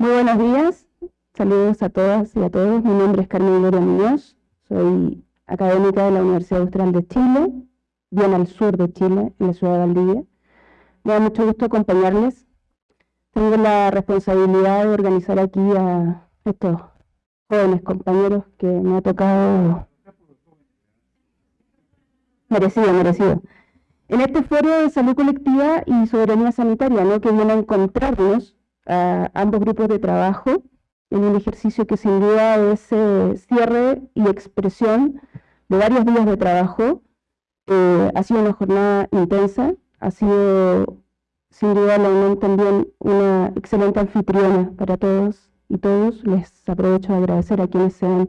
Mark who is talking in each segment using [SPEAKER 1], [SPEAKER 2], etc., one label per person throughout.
[SPEAKER 1] Muy buenos días, saludos a todas y a todos. Mi nombre es Carmen Gloria Muñoz, soy académica de la Universidad Austral de Chile, bien al sur de Chile, en la ciudad de Valdivia. Me da mucho gusto acompañarles. Tengo la responsabilidad de organizar aquí a estos jóvenes compañeros que me ha tocado merecido, merecido. En este foro de salud colectiva y soberanía sanitaria, ¿no? que viene a encontrarnos a ambos grupos de trabajo en un ejercicio que sin duda es cierre y expresión de varios días de trabajo. Eh, ha sido una jornada intensa, ha sido sin duda la UNAM también una excelente anfitriona para todos y todos. Les aprovecho de agradecer a quienes sean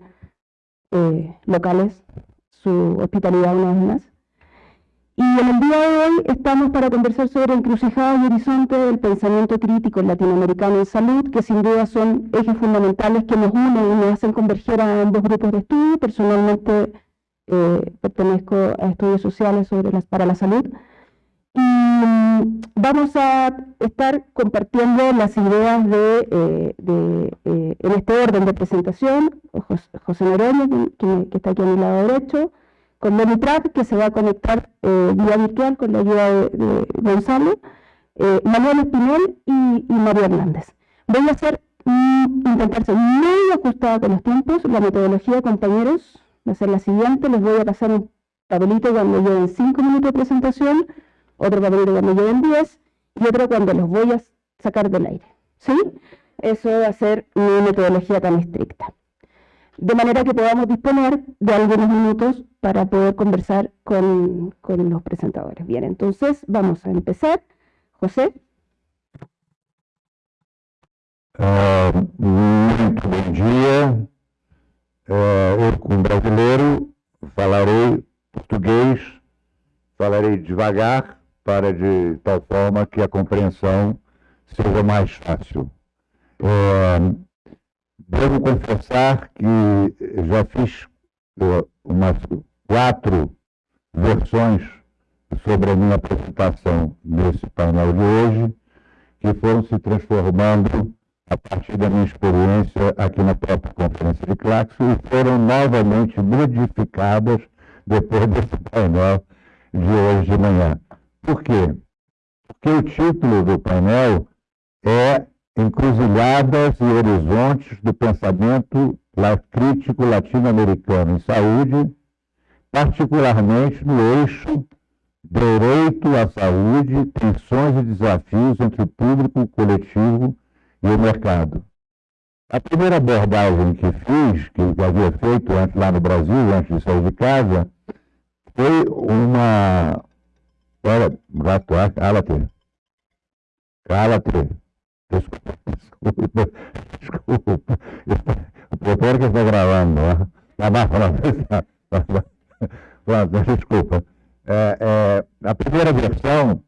[SPEAKER 1] eh, locales su hospitalidad una vez más. Y en el día de hoy estamos para conversar sobre encrucijadas y horizonte del pensamiento crítico latinoamericano en salud, que sin duda son ejes fundamentales que nos unen y nos hacen converger a ambos grupos de estudio. Personalmente eh, pertenezco a estudios sociales sobre para la salud. Y mm, vamos a estar compartiendo las ideas de, eh, eh, en este orden de presentación, José que, que está aquí a mi lado derecho, con Monitrap, que se va a conectar eh, vía virtual con la ayuda de, Gonzalo, eh, Manuel Espinel y, María Hernández. Voy a hacer, intentar ser muy ajustada con los tiempos. La metodología, compañeros, va a ser la siguiente. Les voy a pasar un papelito cuando lleven 5 minutos de presentación, otro papelito cuando lleven 10 y otro cuando los voy a sacar del aire. ¿Sí? Eso va a ser mi metodología tan estricta de manera que podamos disponer de algunos minutos para poder conversar con, los presentadores. Bien, entonces vamos a empezar. José.
[SPEAKER 2] Uh, muito bom dia. Uh, eu, como brasileiro, falarei português, falarei devagar, para de tal forma que a compreensão seja mais fácil. Uh, Devo confessar que já fiz uh, umas quatro versões sobre a minha apresentação nesse painel de hoje, que foram se transformando a partir da minha experiência aqui na própria conferência de Claxo e foram novamente modificadas depois desse painel de hoje de manhã. Por quê? Porque o título do painel é encruzilhadas e horizontes do pensamento crítico latino-americano em saúde, particularmente no eixo direito à saúde, tensões e desafios entre o público, o coletivo e o mercado. A primeira abordagem que fiz, que havia feito antes lá no Brasil, antes de sair de casa, foi uma. Olha, gato, cala-te. Desculpa. O doutor que está gravando, né? Pronto, desculpa. É, é, a primeira versão,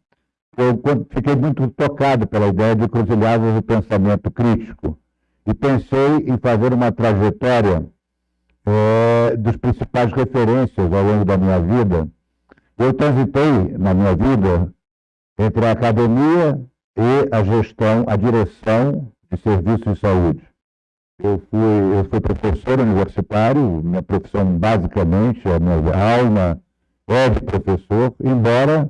[SPEAKER 2] eu fiquei muito tocado pela ideia de cruzilhadas do pensamento crítico e pensei em fazer uma trajetória é, dos principais referências ao longo da minha vida. Eu transitei na minha vida entre a academia e a gestão, a direção de serviços de saúde. Eu fui, eu fui professor universitário, minha profissão basicamente, a minha alma é de professor, embora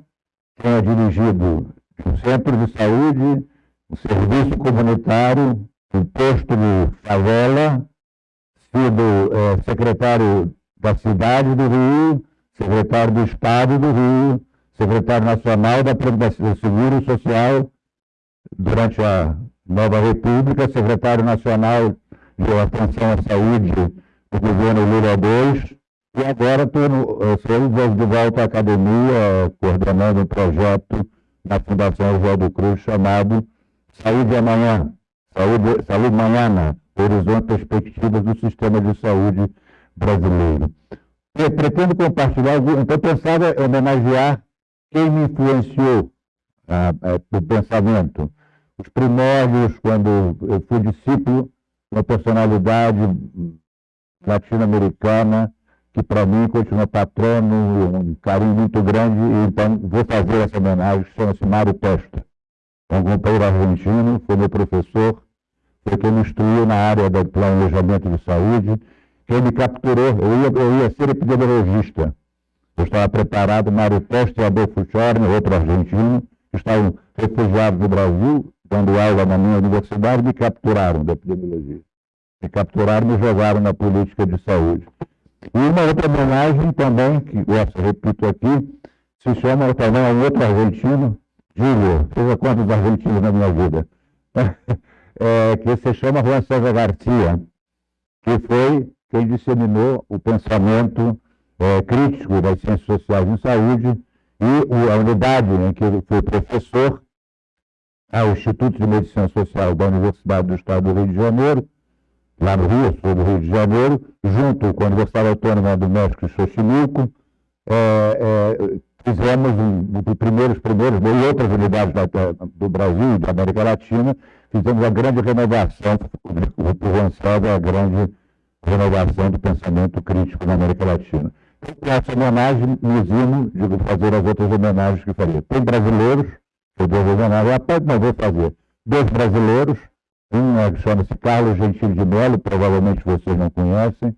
[SPEAKER 2] tenha dirigido um centro de saúde, um serviço comunitário, um posto de favela, sido é, secretário da cidade do Rio, secretário do Estado do Rio, secretário nacional da Previdência Seguro Social durante a nova República, secretário nacional de atenção à saúde do governo Lula II, e agora estou de volta à academia, coordenando um projeto na Fundação Oswaldo Cruz chamado Saúde Amanhã, Saúde, Saúde Manhã, Horizonte Perspectivas do Sistema de Saúde Brasileiro. Eu pretendo compartilhar, então pensava homenagear quem me influenciou ah, é, pensamento. Os primórdios, quando eu fui discípulo, uma personalidade latino-americana, que para mim continua patrono, um carinho muito grande, e então vou fazer essa homenagem, chama-se Mário Testa. É um companheiro argentino, foi meu professor, foi quem me instruiu na área do planejamento de saúde, quem me capturou. Eu ia, eu ia ser epidemiologista. Eu estava preparado, Mário Teste e Adolfo Schorner, outro argentino, que estavam refugiados no Brasil, dando aula na minha universidade, me capturaram da epidemiologia. Me capturaram e jogaram na política de saúde. E uma outra homenagem também, que essa repito aqui, se chama também a um outro argentino, Júlio, veja quantos argentinos na minha vida, é, que se chama Juan César Garcia, que foi quem disseminou o pensamento é, crítico das ciências sociais em saúde e a unidade em que ele foi professor ao Instituto de Medicina Social da Universidade do Estado do Rio de Janeiro, lá no Rio, sul do Rio de Janeiro, junto com a Universidade Autônoma do México em Xochimilco, é, é, fizemos um, um, primeiros, primeiros, e outras unidades da, do Brasil e da América Latina, fizemos a grande renovação, o Gonçalves, a grande renovação do pensamento crítico na América Latina. Com essa homenagem, nos imo, digo, fazer as outras homenagens que faria. Tem brasileiros, devo homenagem, rapaz, não vou fazer. Dois brasileiros, um é, chama-se Carlos Gentili de Mello, provavelmente vocês não conhecem,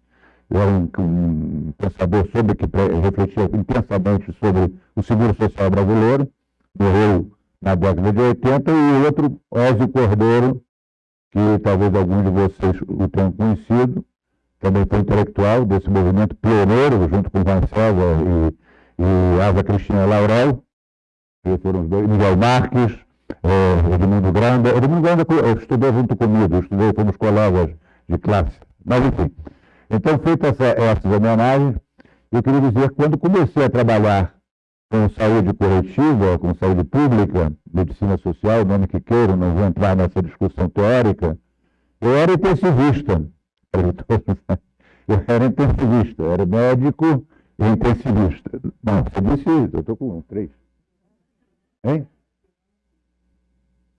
[SPEAKER 2] é um, um pensador sobre que refletia intensamente sobre o seguro social brasileiro, morreu na década de 80, e o outro, Ósio Cordeiro, que talvez alguns de vocês o tenham conhecido, também foi intelectual desse movimento pioneiro, junto com Van César e, e Asa Cristina Laurel, foram os dois, Miguel Marques, é, Edmundo Granda. Edmundo Granda estudou junto comigo, estudei, fomos colegas de classe. Mas, enfim. Então, feitas essa, essas homenagens, eu queria dizer que quando comecei a trabalhar com saúde coletiva, com saúde pública, medicina social, nome que queira, não vou entrar nessa discussão teórica, eu era intensivista. Eu era intensivista, eu era médico e intensivista. Não, você disse, eu estou com três. Hein?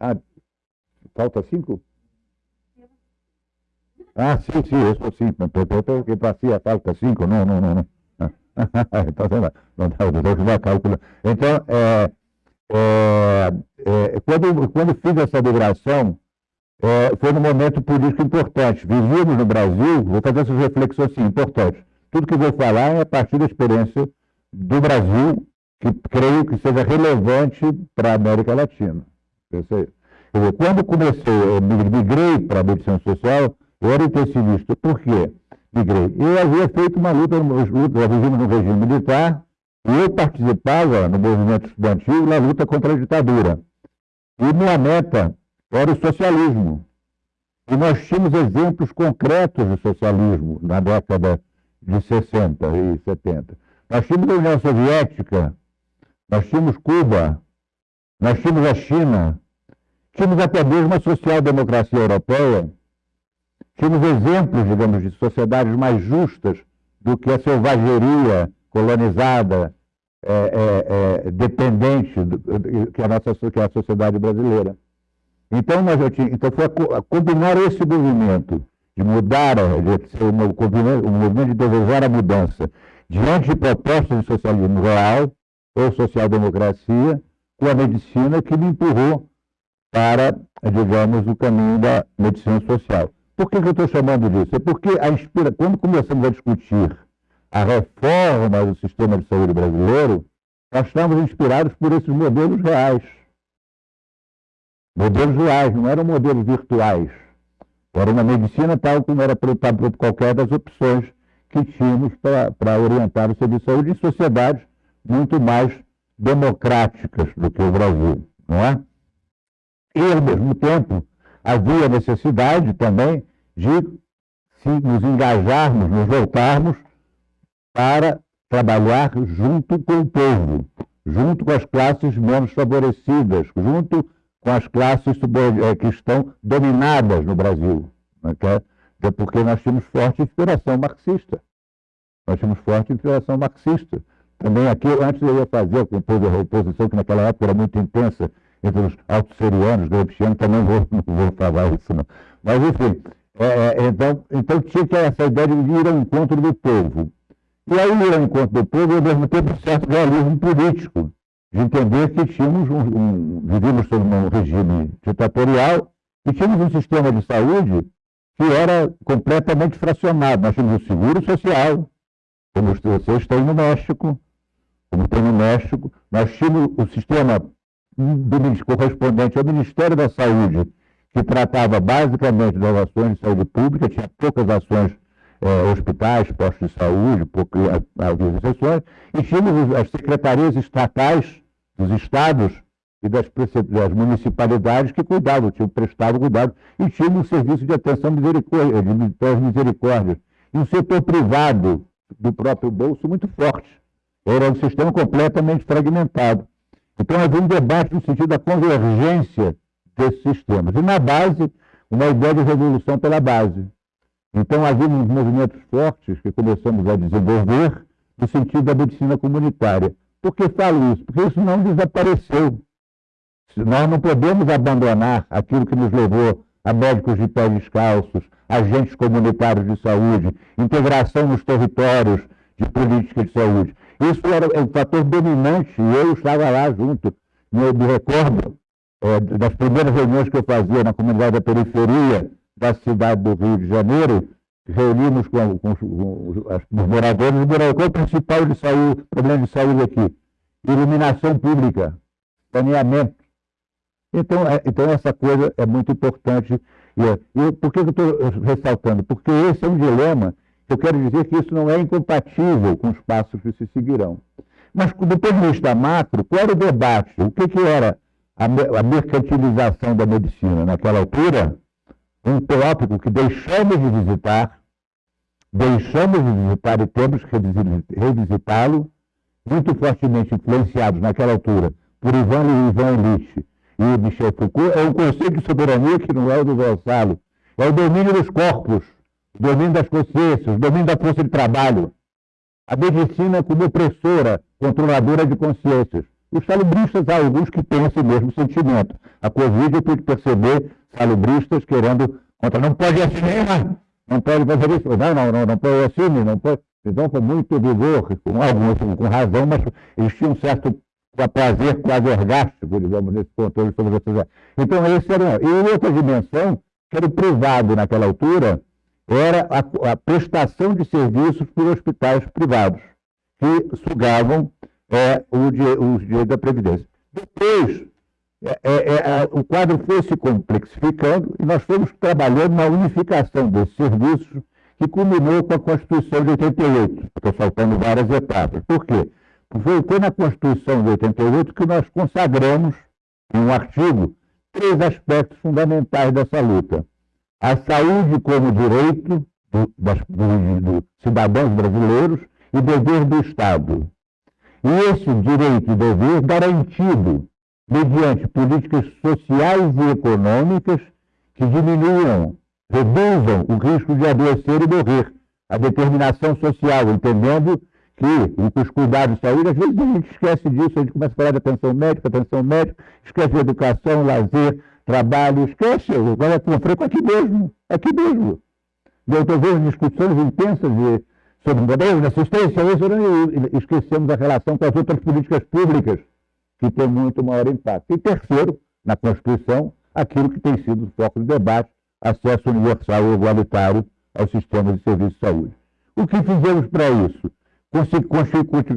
[SPEAKER 2] Ah, falta cinco? Ah, sim, sim, eu sou cinco. Então, que passia falta cinco? Não, não, não. não. então, não, não, não, cálculo. Então, é, é, é, quando, quando fiz essa migração, é, foi num momento político importante. Vivíamos no Brasil, vou fazer essas reflexões assim, importantes. Tudo que vou falar é a partir da experiência do Brasil que creio que seja relevante para a América Latina. Dizer, quando comecei, eu migrei para a medicina social, eu era intensivista. Por quê? Migrei. Eu havia feito uma luta, luta vivendo no regime militar, e eu participava no movimento estudantil na luta contra a ditadura. E minha meta era o socialismo. E nós tínhamos exemplos concretos de socialismo na década de 60 e 70. Nós tínhamos a União Soviética, nós tínhamos Cuba, nós tínhamos a China, tínhamos até mesmo a social-democracia europeia, tínhamos exemplos, digamos, de sociedades mais justas do que a selvageria colonizada, é, é, é, dependente do, que, a nossa, que a sociedade brasileira. Então, nós tinha, então foi a, a combinar esse movimento de mudar, de um movimento de desejar a mudança, diante de propostas de socialismo real, ou social-democracia, com a medicina que me empurrou para, digamos, o caminho da medicina social. Por que, que eu estou chamando disso? É porque inspira... quando começamos a discutir a reforma do sistema de saúde brasileiro, nós estamos inspirados por esses modelos reais. Modelos reais, não eram modelos virtuais. Era uma medicina tal como era para qualquer das opções que tínhamos para orientar o serviço de saúde em sociedades muito mais democráticas do que o Brasil, não é? E, ao mesmo tempo, havia necessidade também de se nos engajarmos, nos voltarmos para trabalhar junto com o povo, junto com as classes menos favorecidas, junto com as classes eh, que estão dominadas no Brasil. Né? É porque nós tínhamos forte inspiração marxista. Nós tínhamos forte inspiração marxista. Também aqui, antes eu ia fazer a oposição, que naquela época era muito intensa, entre os autosserianos, gramscianos, também vou, não vou falar isso não. Mas, enfim, é, é, então, então tinha que essa ideia de ir ao encontro do povo. E aí ir ao encontro do povo, ao mesmo tempo, um certo realismo político, de entender que tínhamos um, um, vivíamos sob um regime ditatorial E tínhamos um sistema de saúde que era completamente fracionado. Nós tínhamos o seguro social, como vocês têm no México, como no México. Nós tínhamos o sistema correspondente ao Ministério da Saúde, que tratava basicamente das ações de saúde pública, tinha poucas ações é, hospitais, postos de saúde, poucas, exceções, e tínhamos as secretarias estatais dos estados e das, das municipalidades que cuidavam, tinham prestado cuidado, e tínhamos um serviço de atenção misericórdia, de misericórdias, e um setor privado do próprio bolso muito forte. Era um sistema completamente fragmentado. Então havia um debate no sentido da convergência desses sistemas. E na base, uma ideia de revolução pela base. Então havia uns movimentos fortes que começamos a desenvolver no sentido da medicina comunitária. Por que falo isso? Porque isso não desapareceu. Nós não podemos abandonar aquilo que nos levou a médicos de pés descalços, agentes comunitários de saúde, integração nos territórios de política de saúde. Isso era um fator dominante e eu estava lá junto. Eu me recordo é, das primeiras reuniões que eu fazia na comunidade da periferia da cidade do Rio de Janeiro, reunimos com, com, com os, moradores e qual é o principal de saúde, problema de saúde aqui? Iluminação pública, saneamento. Então, é, então essa coisa é muito importante. E, e por que eu estou ressaltando? Porque esse é um dilema eu quero dizer que isso não é incompatível com os passos que se seguirão. Mas, do ponto de vista macro, qual era o debate? O que, que era a, mercantilização da medicina? Naquela altura, um tópico que deixamos de visitar, deixamos de visitar e temos que revisitá-lo, muito fortemente influenciados naquela altura por Ivan, Ivan Illich e Michel Foucault, é um conceito de soberania que não é o do Gonçalo, é o domínio dos corpos, domínio das consciências, domínio da força de trabalho. A medicina como opressora, controladora de consciências. Os salubristas, há alguns que têm esse mesmo sentimento. A Covid eu pude perceber salubristas querendo contra. Não pode assinar, não pode fazer isso. Não, não, não, não pode assinar, não pode. Então, com muito vigor, com alguns com razão, mas eles tinham um certo prazer quase orgástico, digamos, nesse controle sobre essas. Então, esse era. E outra dimensão, que era o privado naquela altura, era a, a prestação de serviços por hospitais privados, que sugavam é, os direitos da Previdência. Depois, é, é, é o quadro foi se complexificando e nós fomos trabalhando na unificação desses serviços, que culminou com a Constituição de 88. Estou saltando várias etapas. Por quê? Foi, foi na Constituição de 88 que nós consagramos, em um artigo, três aspectos fundamentais dessa luta a saúde como direito do, das, dos do cidadãos brasileiros e dever do Estado. E esse direito e dever garantido mediante políticas sociais e econômicas que diminuam, reduzam o risco de adoecer e morrer, a determinação social, entendendo que os cuidados de saúde, às vezes a gente esquece disso, a gente começa a falar de atenção médica, atenção médica, esquece de educação, lazer, trabalho, esquece, vai sofrer com aqui mesmo, aqui mesmo. Eu estou vendo discussões intensas de, sobre modelos de assistência, e esquecemos a relação com as outras políticas públicas, que tem muito maior impacto. E terceiro, na Constituição, aquilo que tem sido o foco de debate, acesso universal e igualitário ao sistema de serviço de saúde. O que fizemos para isso?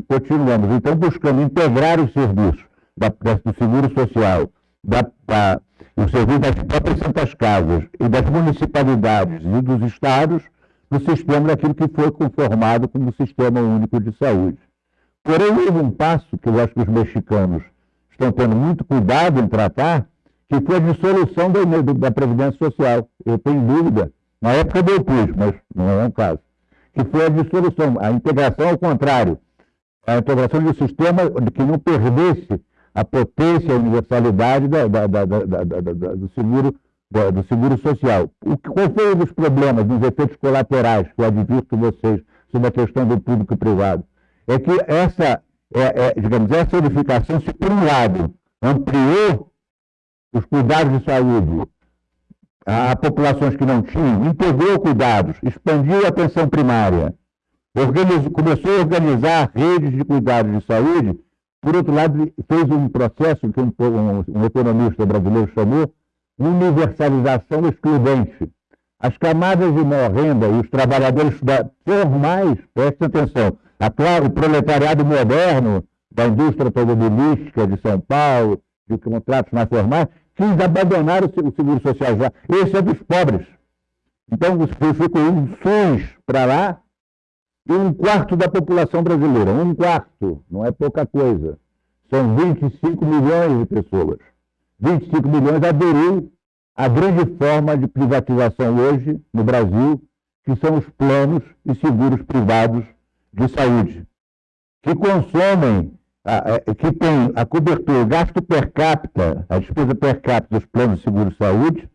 [SPEAKER 2] Continuamos, então, buscando integrar os serviços da, do seguro social, da, da, o serviço das próprias Santas Casas e das municipalidades e dos estados no sistema daquilo que foi conformado como Sistema Único de Saúde. Porém, houve um passo que eu acho que os mexicanos estão tendo muito cuidado em tratar, que foi a dissolução da, da Previdência Social. Eu tenho dúvida, na época eu pus, mas não é um caso, que foi a dissolução, a integração ao contrário, a integração de um sistema que não perdesse a potência a universalidade da, da, da, do, seguro, do seguro social. O, qual foi um dos problemas, dos efeitos colaterais que eu advirto vocês sobre a questão do público e privado? É que essa, é, é, digamos, essa unificação, se por um lado ampliou os cuidados de saúde a, a populações que não tinham, integrou cuidados, expandiu a atenção primária, começou a organizar redes de cuidados de saúde por outro lado, fez um processo que um, um, um economista brasileiro chamou universalização excludente. As camadas de maior renda e os trabalhadores formais, prestem atenção, a, o proletariado moderno da indústria automobilística de São Paulo, de contratos mais formais, quis abandonar o seguro social já. Esse é dos pobres. Então, ficou um SUS para lá e um quarto da população brasileira. Um quarto, não é pouca coisa. São 25 milhões de pessoas. 25 milhões aderiu à grande forma de privatização hoje no Brasil, que são os planos e seguros privados de saúde, que consomem, que tem a cobertura, o gasto per capita, a despesa per capita dos planos de seguro de saúde,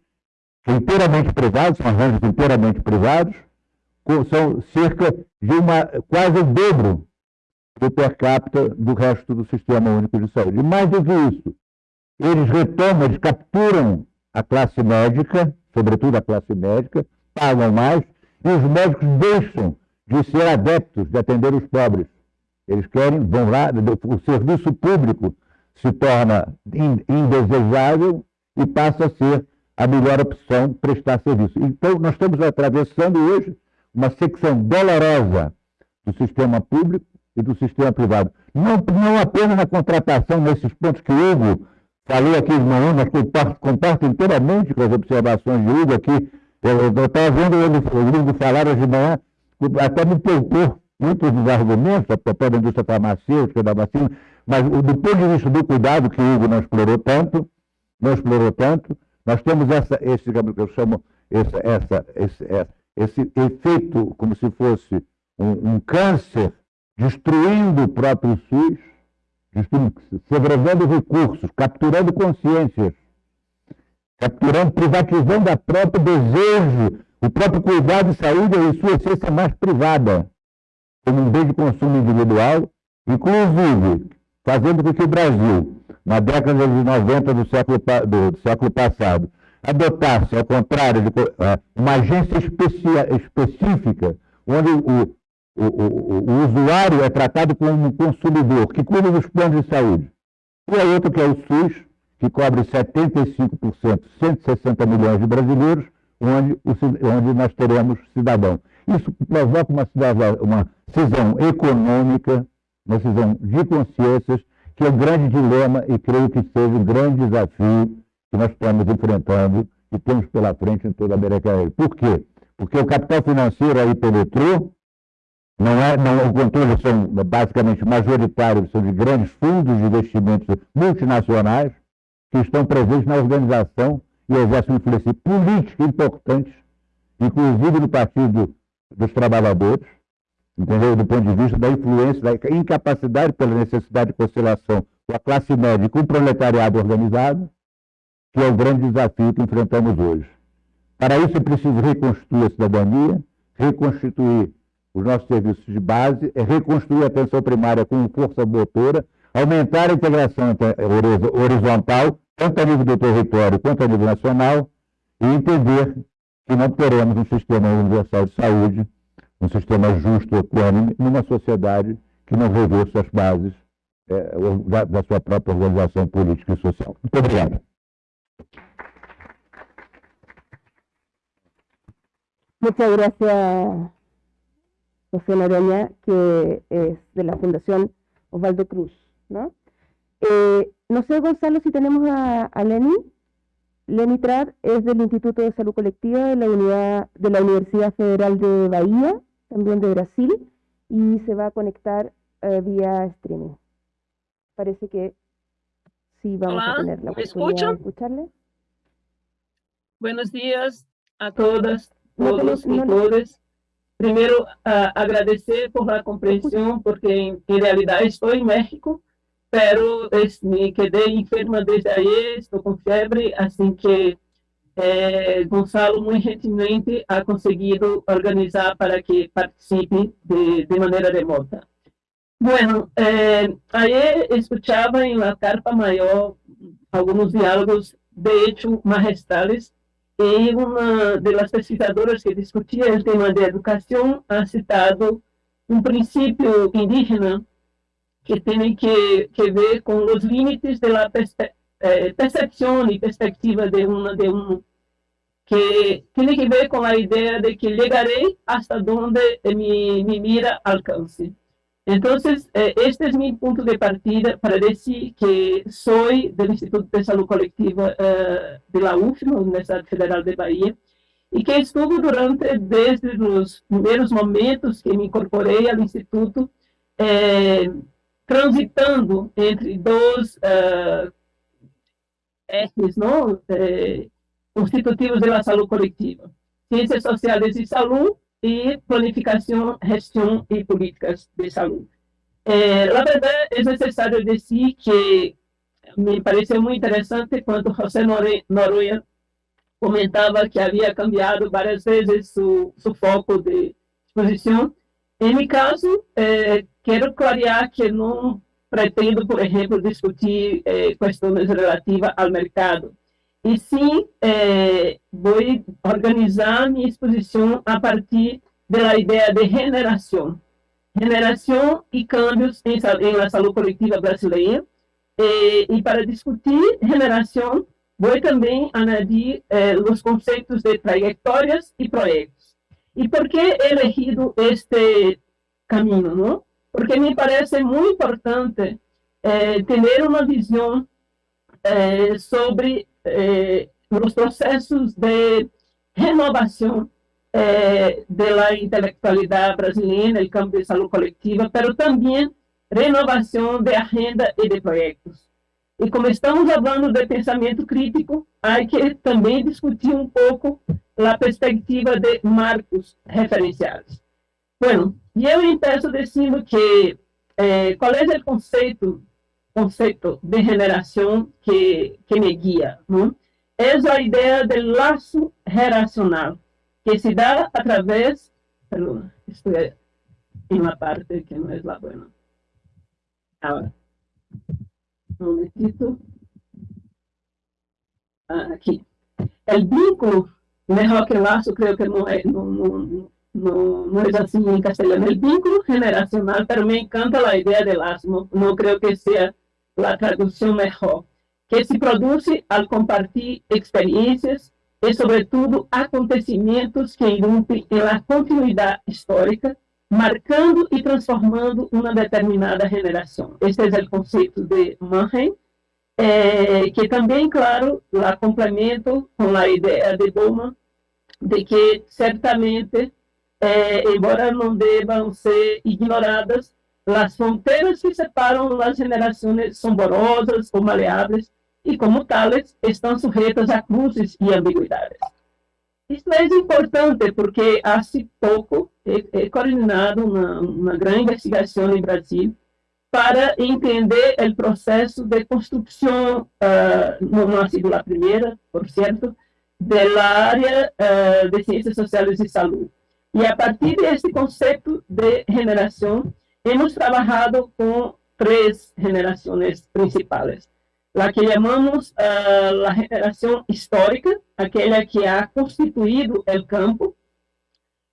[SPEAKER 2] inteiramente privados, são arranjos inteiramente privados, são cerca de uma, quase o dobro do per capita do resto do Sistema Único de Saúde. E mais do que isso, eles retomam, eles capturam a classe médica, sobretudo a classe médica, pagam mais, e os médicos deixam de ser adeptos de atender os pobres. Eles querem, vão lá, o serviço público se torna indesejável e passa a ser a melhor opção prestar serviço. Então, nós estamos atravessando hoje uma secção dolorosa do sistema público e do sistema privado. Não, não apenas na contratação, nesses pontos que o Hugo falou aqui de manhã, mas comparto, comparto inteiramente com as observações de Hugo aqui. Eu estava vendo o Hugo falar hoje de manhã, até me poupou muitos dos argumentos, a propósito da indústria farmacêutica, da vacina, mas do ponto de vista do cuidado, que o Hugo não explorou tanto, não explorou tanto, nós temos essa, esse, que eu chamo, essa, essa, esse, esse efeito como se fosse um, um câncer destruindo o próprio SUS, segregando recursos, capturando consciências, capturando, privatizando a próprio desejo, o próprio cuidado de saúde em sua essência mais privada, como um bem de consumo individual, inclusive fazendo com que o Brasil, na década de 90 do século, do, do século passado, adotasse, ao contrário, de, uh, uma agência específica, onde o, o, o, o, usuário é tratado como um consumidor, que cuida dos planos de saúde. E a outra que é o SUS, que cobre 75%, 160 milhões de brasileiros, onde, onde nós teremos cidadão. Isso provoca uma, uma cisão econômica, uma cisão de consciências, que é um grande dilema e creio que seja um grande desafio que nós estamos enfrentando e temos pela frente em toda a América Latina. Por quê? Porque o capital financeiro aí penetrou, não é, não, o controle são basicamente majoritários, são de grandes fundos de investimentos multinacionais que estão presentes na organização e exercem influência política importante, inclusive no Partido dos Trabalhadores, entendeu? do ponto de vista da influência, da incapacidade pela necessidade de conciliação com a classe média e com o proletariado organizado, que é o grande desafio que enfrentamos hoje. Para isso é preciso reconstruir a cidadania, reconstituir os nossos serviços de base, é reconstruir a atenção primária com força motora, aumentar a integração horizontal, tanto a nível do território quanto a nível nacional, e entender que não teremos um sistema universal de saúde, um sistema justo, equânime, numa sociedade que não revê suas bases é, da, da sua própria organização política e social. Muito obrigado.
[SPEAKER 3] Muchas gracias, José Noroña, que es de la Fundación Osvaldo Cruz. ¿no? Eh, no sé, Gonzalo, si tenemos a, a Lenny. Lenny es del Instituto de Salud Colectiva de la, Unidad, de la Universidad Federal de Bahía, también de Brasil, y se va a conectar eh, vía streaming. Parece que sí vamos a tener la oportunidad de escucharle.
[SPEAKER 4] Buenos días a todas, todos y todas. Primero, agradecer por la comprensión, porque en, realidad estoy en México, pero me quedé enferma desde ayer, estoy con fiebre, así que eh, Gonzalo muy gentilmente ha conseguido organizar para que participe de, de manera remota. Bueno, eh, ayer escuchaba en la carpa mayor algunos diálogos, de hecho, magistrales, y una de las pesquisadoras que discutía el tema de educación ha citado un principio indígena que tiene que, que ver con los límites de la eh, percepción y perspectiva de uno, de uno que tiene que ver con la idea de que llegaré hasta donde mi, mi mira alcance. Entonces, eh, este es mi punto de partida para decir que soy del Instituto de Salud Colectiva eh, de la UFM, Universidad Federal de Bahía, y que estuve durante, desde los primeros momentos que me incorporé al Instituto, eh, transitando entre dos ejes ¿no? constitutivos de la salud colectiva, ciencias sociales y salud y planificación, gestión y políticas de salud. Eh, la verdad es necesario decir que me parece muy interesante cuando José Noruega comentaba que había cambiado varias veces su, su foco de exposición. En mi caso, eh, quiero clarear que no pretendo, por ejemplo, discutir eh, relativas al mercado, e sim é, vou organizar minha exposição a partir da ideia de generação. Generação e cambios em, em saúde coletiva brasileira. E, e, para discutir generação, vou também añadir eh, os conceitos de trajetórias e projetos. E por que elegido este caminho? Não? Porque me parece muito importante eh, ter uma visão sobre eh, los procesos de renovación eh, de la intelectualidad brasileña el campo de salud colectiva, pero también renovación de agenda y de proyectos. E como estamos falando de pensamento crítico, há que também discutir um pouco a perspectiva de marcos referenciais. Bueno, e eu empeço dizendo que eh, qual é o conceito conceito de generação que, que me guia. Não? É a ideia do laço geracional, que se dá através... Perdão, estou em uma parte que não é la buena. Agora, um momentito. Ah, aqui. O vínculo, melhor que laço, creio que não é, não, não, no, no es así en castellano. El vínculo generacional, pero me encanta la idea de lazo. No, no creo que sea la traducción mejor, que se produce al compartir experiencias y sobre todo acontecimientos que irrumpen en la continuidad histórica, marcando y transformando una determinada generación. Este es el concepto de Mannheim, eh, que también, claro, la complemento con la idea de Bowman de que certamente, eh, embora não devam ser ignoradas, as fronteiras que separam as gerações são borosas ou maleáveis e, como tales, estão sujeitas a cruzes e ambiguidades. Isso é importante porque há pouco he coordenado uma, uma grande investigação no Brasil para entender o processo de construção, uh, não ha sido a primeira, por certo, da área uh, de ciências sociais e saúde. E a partir desse conceito de generação, hemos trabajado con tres generaciones principales. La que llamamos uh, la generación histórica, aquella que ha constituido el campo,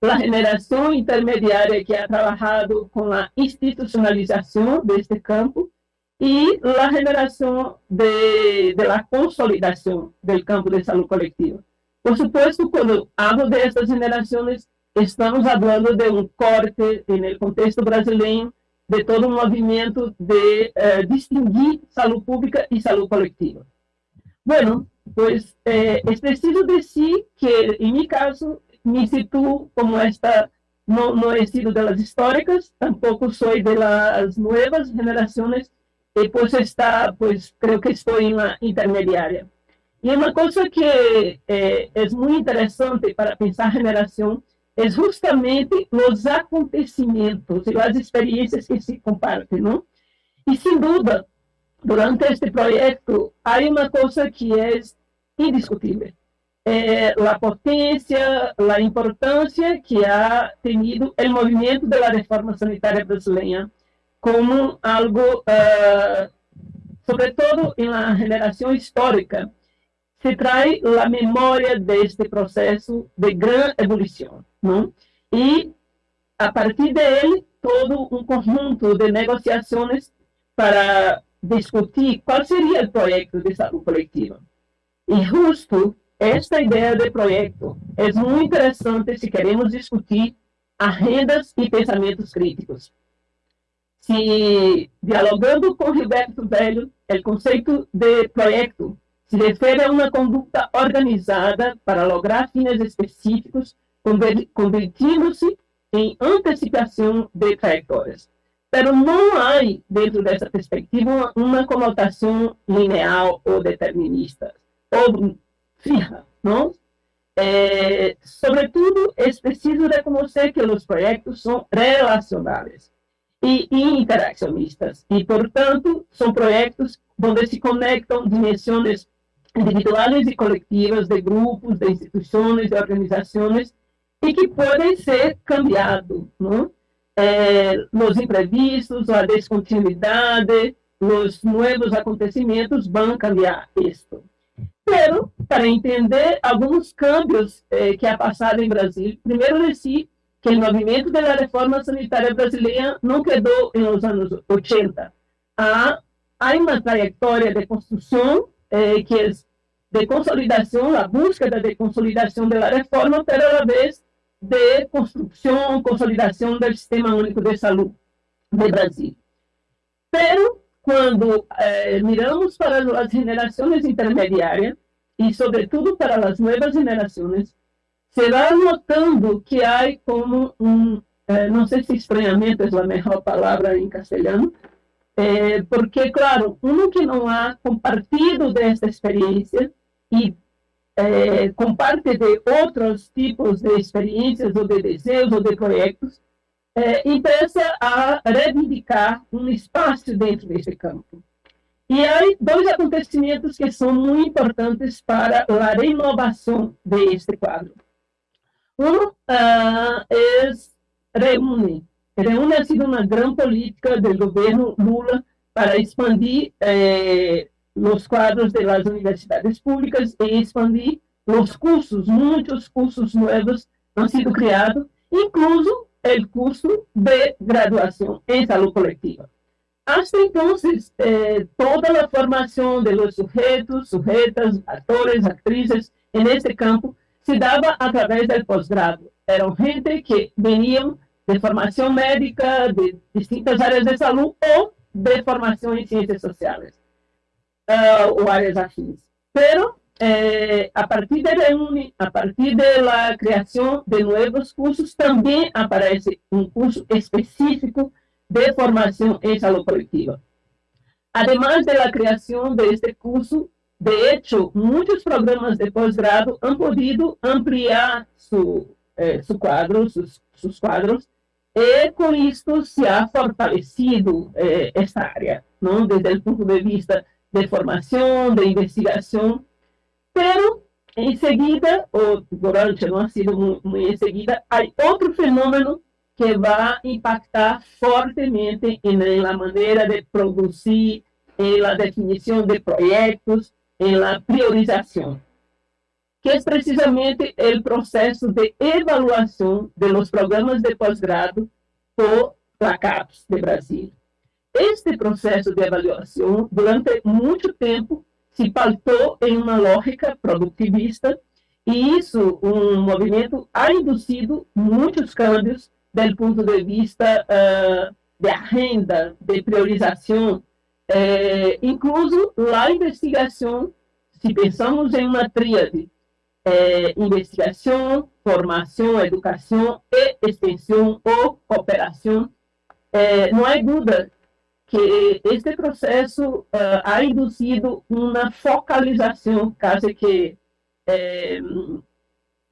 [SPEAKER 4] la generación intermediaria que ha trabajado con la institucionalización de este campo y la generación de, de la consolidación del campo de salud colectiva. Por supuesto, cuando hablo de estas generaciones, estamos falando de um corte no contexto brasileiro de todo um movimento de uh, distinguir saúde pública e saúde coletiva. Bueno, pues eh, es preciso decir que en mi caso me sitúo como esta, no, no he sido de históricas, tampoco soy de las nuevas generaciones, y pues está, pues creo que estoy en la intermediaria. Y una cosa que eh, es muy interesante para pensar generación é justamente os acontecimentos e as experiências que se compartem, não? E, sem dúvida, durante este projeto, há uma coisa que é indiscutível. É a potência, a importância que ha tenido o movimento da reforma sanitária brasileira como algo, uh, sobretudo na geração histórica, se traz a memória deste processo de grande evolução. Não? E, a partir dele, todo um conjunto de negociações para discutir qual seria o projeto de saúde coletiva. E justo esta ideia de projeto é muito interessante se queremos discutir agendas e pensamentos críticos. Se, dialogando com Gilberto Velho, o conceito de projeto se refere a uma conduta organizada para lograr fins específicos, convertindo-se em antecipação de trajetórias. Pero não há, dentro dessa perspectiva, uma conotação linear ou determinista, ou fija, não? É, sobretudo, é preciso reconhecer que os projetos são relacionáveis e interaccionistas, e, portanto, são projetos onde se conectam dimensões individuais e coletivas de grupos, de instituições, de organizações, e que podem ser cambiados, não? É, nos imprevistos, a descontinuidade, os novos acontecimentos vão cambiar isto. Pero, para entender alguns cambios eh, que ha passado em Brasil, primeiro dizer que o movimento da reforma sanitária brasileira não quedou nos anos 80. Há, há uma trajetória de construção eh, que é de consolidação, a búsqueda de consolidação da reforma, pero a la vez de construção, consolidação do Sistema Único de Saúde do Brasil. Pero, quando eh, miramos para as gerações intermediárias, e sobretudo para as novas gerações, se vai notando que há como um, eh, não sei se estranhamento é a melhor palavra em castelhano, eh, porque, claro, um que não ha compartido desta experiência e eh, comparte de outros tipos de experiências ou de desejos ou de projetos, eh, empieza a reivindicar um espaço dentro desse campo. E há dois acontecimentos que são muito importantes para a renovação deste quadro. Um uh, é Reúne. Reúne ha sido uma grande política do governo Lula para expandir eh, os quadros das universidades públicas e expandir os cursos. Muitos cursos novos han sido criados, incluso o curso de graduação em saúde coletiva. Hasta entonces, eh, toda la formación de los sujetos, sujetas, actores, actrices en este campo se daba a través del posgrado. Eran gente que venían de formación médica, de distintas áreas de salud o de formación en ciencias sociales uh, o áreas afins. Pero eh, a partir de Reúne, a partir de creación de nuevos cursos, también aparece un curso específico de formação em saúde coletiva. Además de la creación de este curso, de hecho, muitos programas de posgrado han podido ampliar su, eh, su quadro, sus, sus, quadros, e com isto se ha fortalecido eh, esta área, não? desde o ponto de vista de formação, de investigação, pero em seguida, ou durante, não ha sido muito em seguida, há outro fenômeno que vai impactar fortemente na maneira de produzir, na definição de projetos, na priorização, que é precisamente o processo de avaliação dos programas de pós-grado por la CAPES de Brasil. Este processo de avaliação, durante muito tempo, se pautou em uma lógica produtivista, e isso, um movimento, ha induzido muitos câmbios do ponto de vista uh, de agenda, de priorização, eh, incluso a investigação, se pensamos em uma tríade, eh, investigação, formação, educação e extensão ou cooperação, eh, não há dúvida que este processo uh, ha induzido uma focalização quase que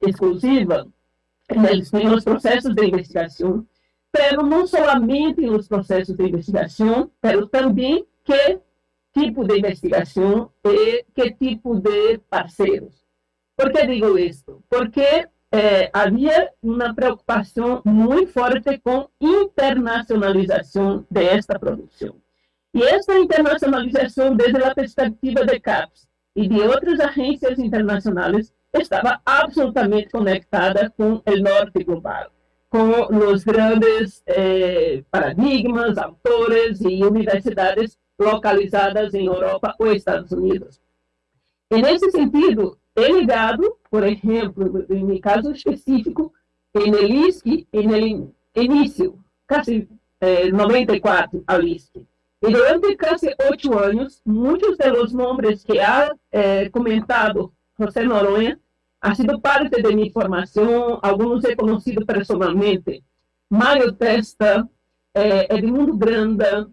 [SPEAKER 4] exclusiva em os processos de investigação, pero não somente nos processos de investigação, pero também que tipo de investigação e que tipo de parceiros. Por que digo isto? Porque eh, havia uma preocupação muito forte com internacionalização desta produção. E essa internacionalização, desde a perspectiva de CAPES e de outras agências internacionais, estava absolutamente conectada com o norte global, com os grandes eh, paradigmas, autores e universidades localizadas em Europa ou Estados Unidos. E nesse sentido, é ligado, por exemplo, em caso específico, em ISC, em início, quase eh, 94 ao ISC. E durante quase oito anos, muitos dos nomes que ha eh, comentado José Noronha ha sido parte de minha formação, alguns he conhecido personalmente. Mário Testa, eh, Edmundo Granda,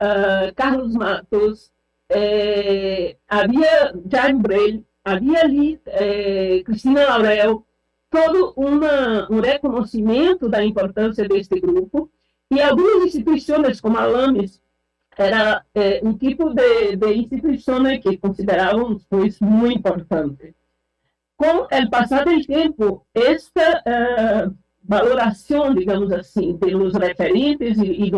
[SPEAKER 4] uh, Carlos Matos, eh, havia Jaime Breil, havia ali eh, Cristina Laurel, todo uma, um reconhecimento da importância deste grupo, e algumas instituições, como a LAMES, era eh, um tipo de, de instituição que considerávamos pois, muito importante. Com o passar do tempo, esta uh, valoração, digamos assim, pelos referentes e, e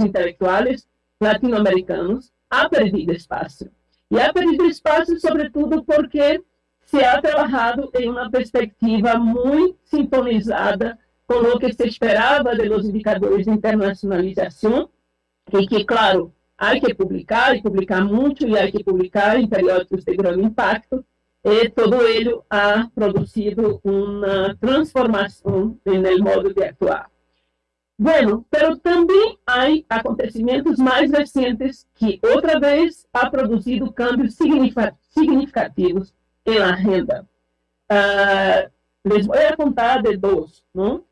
[SPEAKER 4] intelectuais latino-americanos ha perdido espaço. E ha perdido espaço, sobretudo, porque se ha trabalhado em uma perspectiva muito sintonizada com o que se esperava de los indicadores de internacionalização, e que, claro, há que publicar, e publicar muito, e há que publicar em periódicos de grande impacto, e todo ele ha produzido uma transformação no modo de atuar. Bueno, pero também há acontecimentos mais recentes que, outra vez, ha produzido cambios significativos na renda. Uh, les voy a contar de dois, não?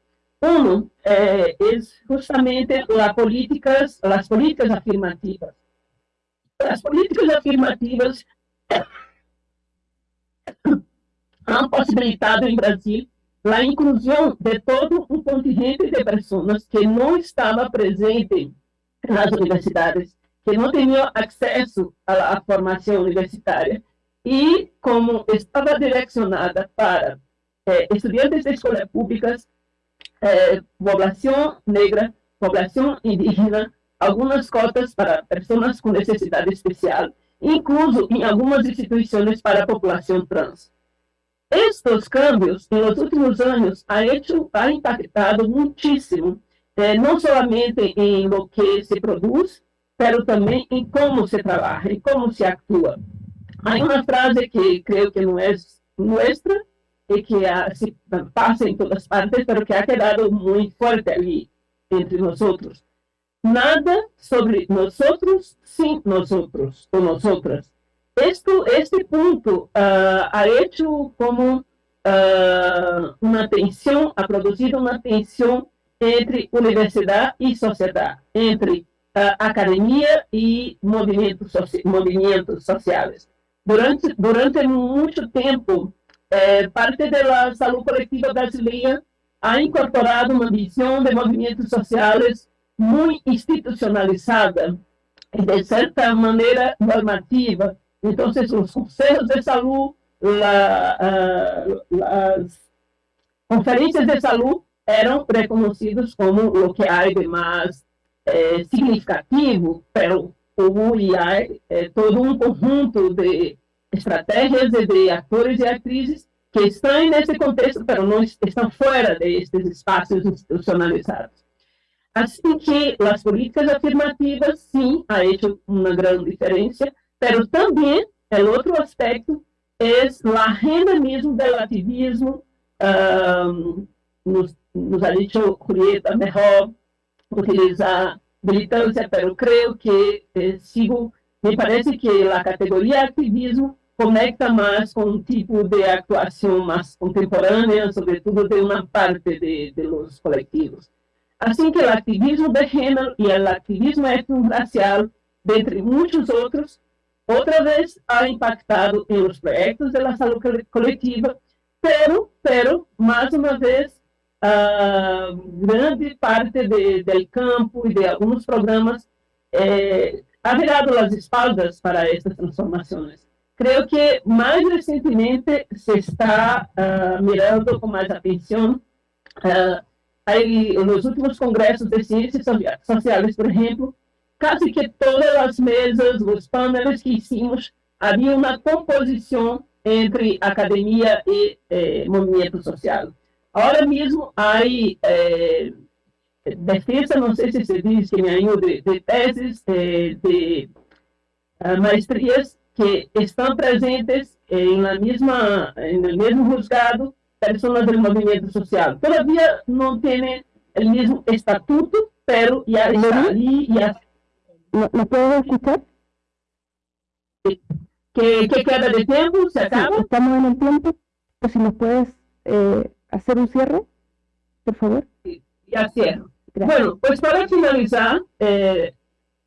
[SPEAKER 4] Um é, é justamente as políticas, as políticas afirmativas. As políticas afirmativas han possibilitado em Brasil a inclusão de todo um contingente de pessoas que não estava presente nas universidades, que não tinham acesso à, formação universitária e como estava direcionada para eh, estudantes de escolas públicas, eh, população negra, população indígena, algumas cotas para pessoas com necessidade especial, incluso em algumas instituições para a população trans. Estes cambios, nos últimos anos, ha, hecho, ha impactado muitíssimo, eh, não somente em lo que se produz, mas também em como se trabalha, em como se atua. Há uma frase que creio que não é nossa e que ha, se passa em todas partes, mas que ha quedado muito forte ali entre nós. Nada sobre nós sem nós ou nós outras. Esto, este punto uh, ha hecho como uh, una tensión, ha producido una tensión entre universidad y sociedad, entre uh, academia y movimientos, soci movimientos sociales. Durante, durante mucho tiempo, eh, parte de la salud colectiva brasileña ha incorporado una visión de movimientos sociales muy institucionalizada, de cierta manera normativa, então, os conselhos de saúde, la, uh, as conferências de saúde eram reconhecidos como o que há de mais eh, significativo, pero houve eh, todo um conjunto de estratégias e de atores e atrizes que estão nesse contexto, mas não estão fora destes espaços institucionalizados. Assim que as políticas afirmativas, sim, há hecho uma grande diferença, Pero também, o outro aspecto, é a renda mesmo do ativismo, um, nos, nos ha dicho Julieta, melhor utilizar militância, pero creio que eh, sigo, me parece que a categoria ativismo conecta mais com um tipo de atuação mais contemporânea, sobretudo de uma parte de, de los coletivos. Assim que o ativismo de gênero e o ativismo étnico-racial, dentre muitos outros, outra vez ha impactado em los proyectos de la salud colectiva, pero, pero mais uma vez, uh, grande parte de, del campo e de alguns programas eh, ha virado as espaldas para estas transformações. Creio que mais recentemente se está uh, mirando com mais atenção uh, aí, nos últimos congressos de ciências sociais, por exemplo, quase que todas as mesas, os painéis que hicimos, havia uma composição entre academia e eh, movimento social. Agora mesmo há eh, defesa, não sei se se diz que me de, de teses, eh, de maestrías que están presentes en, la misma, en el mismo juzgado personas del movimiento social. Todavía no tienen el mismo estatuto, pero ya está ahí. Ya...
[SPEAKER 3] ¿No, puedo escuchar?
[SPEAKER 4] ¿Qué, queda de tiempo? ¿Se acaba?
[SPEAKER 3] estamos en el tiempo. Pues si nos puedes eh, hacer un cierre, por favor.
[SPEAKER 4] ya cierro. Bueno, pues para finalizar, eh,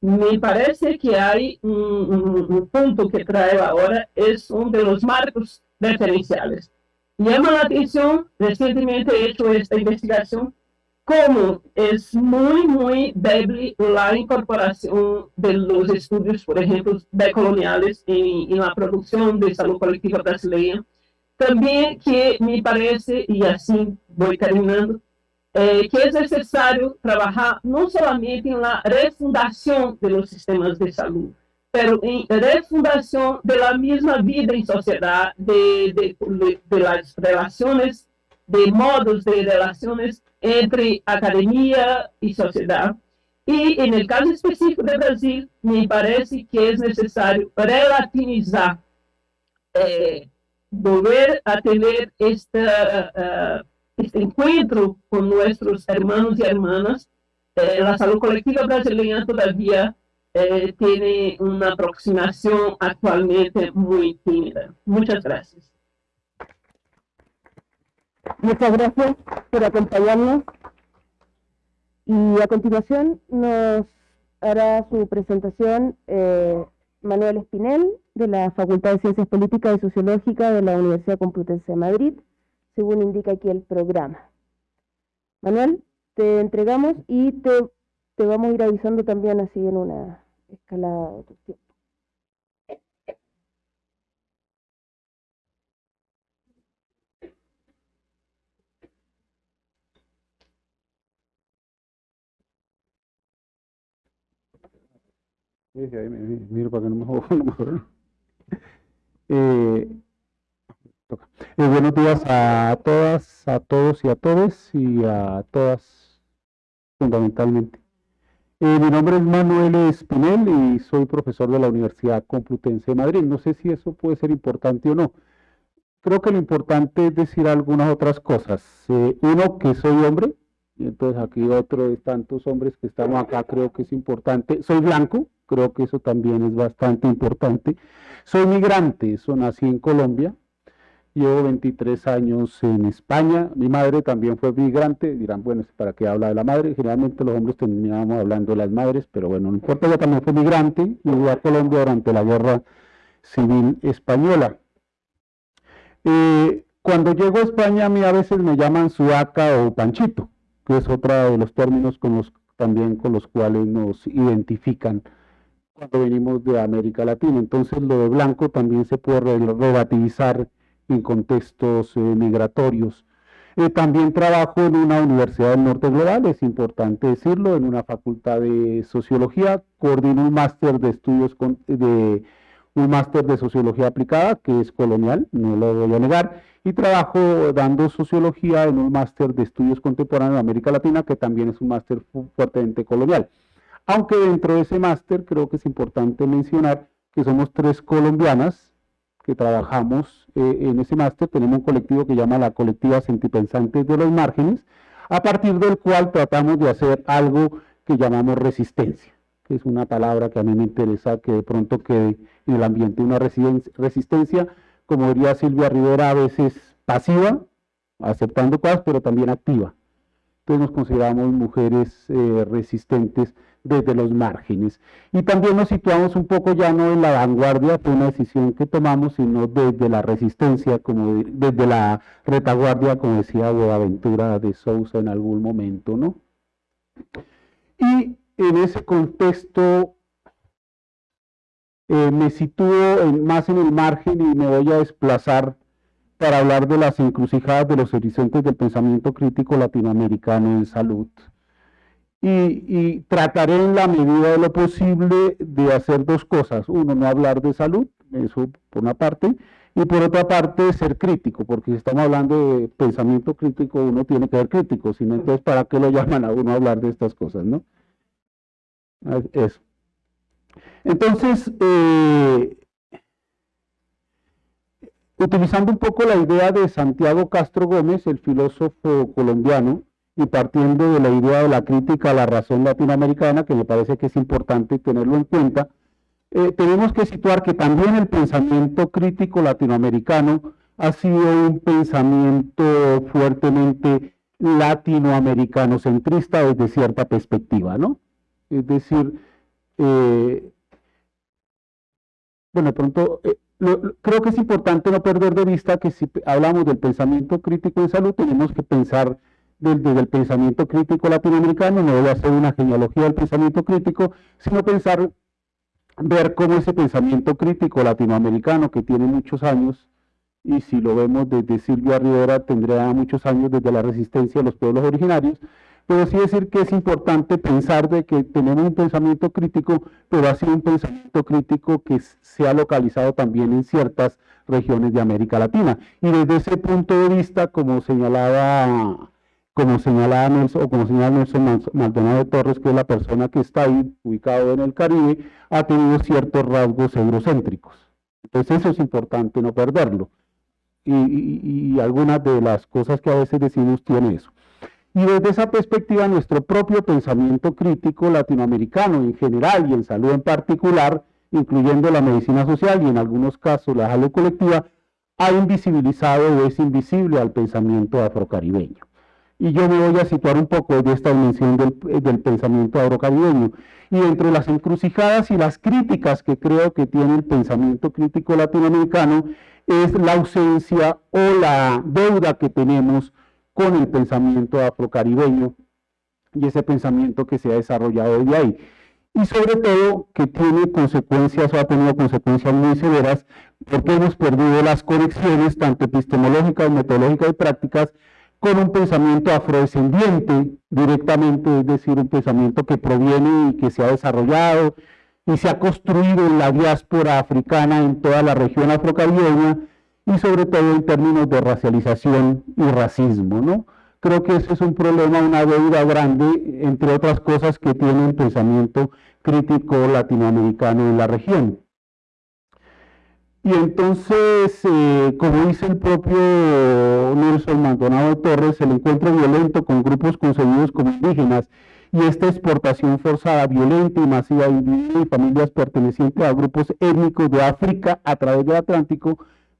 [SPEAKER 4] me parece que hay un, punto que trae ahora, es uno de los marcos referenciales. Llama la atención, recientemente he hecho esta investigación, cómo es muy, muy débil la incorporación de los estudios, por ejemplo, decoloniales en, en la producción de salud colectiva brasileña. También que me parece, y así voy terminando, eh, que es necesario trabajar no solamente en la refundación de los sistemas de salud, pero en refundación de la misma vida en sociedad, de, de, de las relaciones, de modos de relaciones entre academia y sociedad. Y en el caso específico de Brasil, me parece que es necesario relativizar, eh, volver a tener uh, este encuentro con nuestros hermanos y hermanas. Eh, la salud colectiva brasileña todavía eh, tiene una aproximación actualmente muy tímida. Muchas gracias.
[SPEAKER 3] Muchas gracias por acompañarnos. Y a continuación nos hará su presentación eh, Manuel Espinel, de la Facultad de Ciencias Políticas y Sociológicas de la Universidad Complutense de Madrid, según indica aquí el programa. Manuel, te entregamos y te, te vamos a ir avisando también así en una escalada de tiempo.
[SPEAKER 5] Eh, eh, buenos días a todas, a todos y a todos y a todas fundamentalmente. Eh, mi nombre es Manuel Espinel y soy profesor de la Universidad Complutense de Madrid. No sé si eso puede ser importante o no. Creo que lo importante es decir algunas otras cosas. uno, que soy hombre, y entonces aquí otro de tantos hombres que estamos acá, creo que es importante. Soy blanco, creo que eso también es bastante importante. Soy migrante, eso nací en Colombia, llevo 23 años en España, mi madre también fue migrante, dirán, bueno, ¿para qué habla de la madre? Generalmente los hombres terminamos hablando de las madres, pero bueno, no importa, ella también fue migrante, llegó a Colombia durante la guerra civil española. Eh, cuando llego a España a mí a veces me llaman suaca o panchito, que es otro de los términos con los, también con los cuales nos identifican cuando venimos de América Latina. Entonces lo de blanco también se puede relativizar en contextos eh, migratorios. Eh, también trabajo en una universidad del norte global, es importante decirlo, en una facultad de sociología, coordino un máster de estudios de un máster de sociología aplicada, que es colonial, no lo voy a negar, y trabajo dando sociología en un máster de estudios contemporáneos de América Latina, que también es un máster fuertemente colonial. Aunque dentro de ese máster creo que es importante mencionar que somos tres colombianas que trabajamos eh, en ese máster. Tenemos un colectivo que llama la colectiva Sentipensantes de los Márgenes, a partir del cual tratamos de hacer algo que llamamos resistencia, que es una palabra que a mí me interesa que de pronto quede en el ambiente una resistencia, como diría Silvia Rivera, a veces pasiva, aceptando cosas, pero también activa. Entonces nos consideramos mujeres eh, resistentes desde los márgenes. Y también nos situamos un poco ya no en la vanguardia, fue una decisión que tomamos, sino desde la resistencia, como desde la retaguardia, como decía Boaventura de Sousa en algún momento, ¿no? Y en ese contexto eh, me sitúo más en el margen y me voy a desplazar para hablar de las encrucijadas de los horizontes del pensamiento crítico latinoamericano en salud y, trataré en la medida de lo posible de hacer dos cosas. Uno, no hablar de salud, eso por una parte, y por otra parte ser crítico, porque si estamos hablando de pensamiento crítico, uno tiene que ser crítico, sino entonces, ¿para qué lo llaman a uno a hablar de estas cosas, no? Eso. Entonces, eh, utilizando un poco la idea de Santiago Castro Gómez, el filósofo colombiano, y partiendo de la idea de la crítica a la razón latinoamericana, que me parece que es importante tenerlo en cuenta, eh, tenemos que situar que también el pensamiento crítico latinoamericano ha sido un pensamiento fuertemente latinoamericano centrista desde cierta perspectiva, ¿no? Es decir, eh, bueno, pronto, eh, creo que es importante no perder de vista que si hablamos del pensamiento crítico en salud, tenemos que pensar desde, el pensamiento crítico latinoamericano, no voy a hacer una genealogía del pensamiento crítico, sino pensar, ver cómo ese pensamiento crítico latinoamericano que tiene muchos años, y si lo vemos desde Silvia Rivera, tendrá muchos años desde la resistencia de los pueblos originarios, pero sí decir que es importante pensar de que tenemos un pensamiento crítico, pero ha sido un pensamiento crítico que se ha localizado también en ciertas regiones de América Latina. Y desde ese punto de vista, como señalaba, como señalaba Nelson, o como señala Nelson Maldonado Torres, que es la persona que está ahí ubicado en el Caribe, ha tenido ciertos rasgos eurocéntricos. Entonces eso es importante no perderlo. Y, y algunas de las cosas que a veces decimos tiene eso. Y desde esa perspectiva, nuestro propio pensamiento crítico latinoamericano en general y en salud en particular, incluyendo la medicina social y en algunos casos la salud colectiva, ha invisibilizado o es invisible al pensamiento afrocaribeño. Y yo me voy a situar un poco de esta dimensión del, del pensamiento afrocaribeño. Y entre las encrucijadas y las críticas que creo que tiene el pensamiento crítico latinoamericano es la ausencia o la deuda que tenemos con el pensamiento afrocaribeño y ese pensamiento que se ha desarrollado desde ahí. Y sobre todo que tiene consecuencias o ha tenido consecuencias muy severas porque hemos perdido las conexiones tanto epistemológicas, metodológicas y prácticas con un pensamiento afrodescendiente directamente, es decir, un pensamiento que proviene y que se ha desarrollado y se ha construido en la diáspora africana en toda la región afrocaribeña y sobre todo en términos de racialización y racismo, ¿no? Creo que ese es un problema, una deuda grande, entre otras cosas que tiene el pensamiento crítico latinoamericano en la región. Y entonces, eh, como dice el propio Nelson Maldonado Torres, el encuentro violento con grupos concebidos como indígenas y esta exportación forzada, violenta y masiva de familias pertenecientes a grupos étnicos de África a través del Atlántico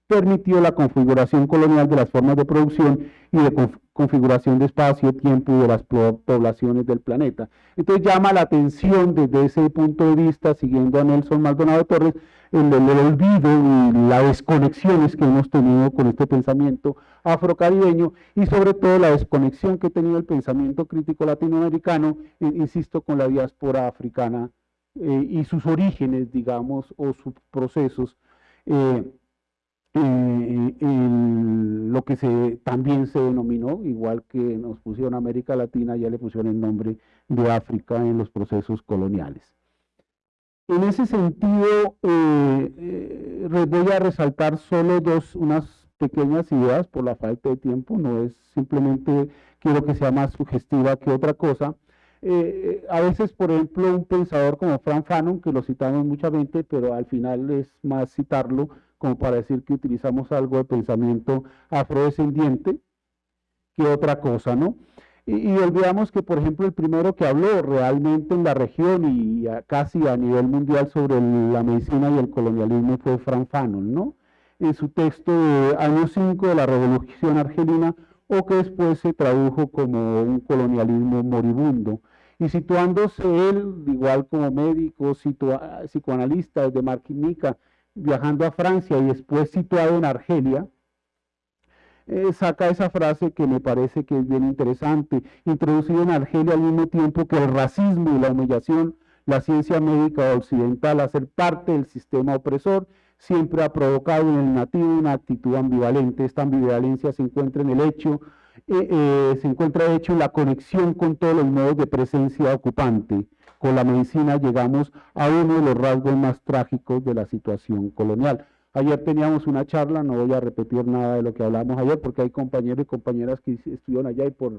[SPEAKER 5] permitió la configuración colonial de las formas de producción y de configuración de espacio, tiempo y de las poblaciones del planeta. Entonces llama la atención desde ese punto de vista, siguiendo a Nelson Maldonado Torres, el, el, olvido y las desconexiones que hemos tenido con este pensamiento afrocaribeño y sobre todo la desconexión que ha tenido el pensamiento crítico latinoamericano, eh, insisto, con la diáspora africana eh, y sus orígenes, digamos, o sus procesos. Eh, eh, lo que se, también se denominó, igual que nos pusieron América Latina, ya le pusieron el nombre de África en los procesos coloniales. En ese sentido, eh, eh, voy a resaltar solo dos, unas pequeñas ideas por la falta de tiempo, no es simplemente quiero que sea más sugestiva que otra cosa. a veces, por ejemplo, un pensador como Frank Fanon, que lo citamos muchamente, pero al final es más citarlo, como para decir que utilizamos algo de pensamiento afrodescendiente que otra cosa, ¿no? Y, olvidamos que, por ejemplo, el primero que habló realmente en la región y casi a nivel mundial sobre la medicina y el colonialismo fue Frank Fanon, ¿no? En su texto de año 5 de la Revolución Argelina, o que después se tradujo como un colonialismo moribundo. Y situándose él, igual como médico, psicoanalista desde Martinica, viajando a Francia y después situado en Argelia, eh, saca esa frase que me parece que es bien interesante, introducido en Argelia al mismo tiempo que el racismo y la humillación, la ciencia médica occidental, a ser parte del sistema opresor, siempre ha provocado en el nativo una actitud ambivalente. Esta ambivalencia se encuentra en el hecho, eh, eh, se encuentra de hecho en la conexión con todos los modos de presencia ocupante con la medicina llegamos a uno de los rasgos más trágicos de la situación colonial. Ayer teníamos una charla, no voy a repetir nada de lo que hablamos ayer porque hay compañeros y compañeras que estuvieron allá y por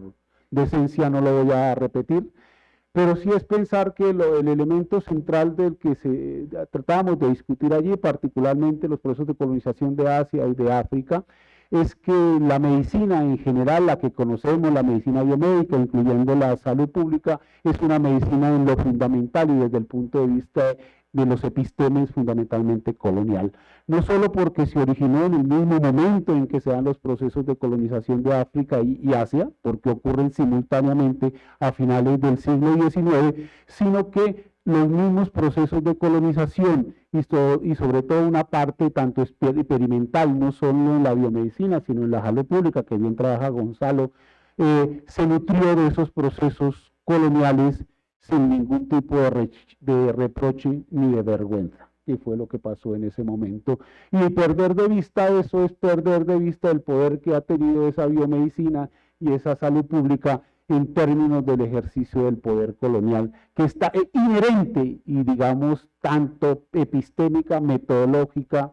[SPEAKER 5] decencia no lo voy a repetir, pero sí es pensar que el elemento central del que se, tratamos de discutir allí, particularmente los procesos de colonización de Asia y de África, es que la medicina en general, la que conocemos, la medicina biomédica, incluyendo la salud pública, es una medicina en lo fundamental y desde el punto de vista de los epistemes fundamentalmente colonial. No solo porque se originó en el mismo momento en que se dan los procesos de colonización de África y, Asia, porque ocurren simultáneamente a finales del siglo XIX, sino que los mismos procesos de colonización y, sobre todo una parte tanto experimental, no solo en la biomedicina, sino en la salud pública, que bien trabaja Gonzalo, eh, se nutrió de esos procesos coloniales sin ningún tipo de, reproche ni de vergüenza, que fue lo que pasó en ese momento. Y perder de vista eso es perder de vista el poder que ha tenido esa biomedicina y esa salud pública en términos del ejercicio del poder colonial, que está inherente y digamos tanto epistémica, metodológica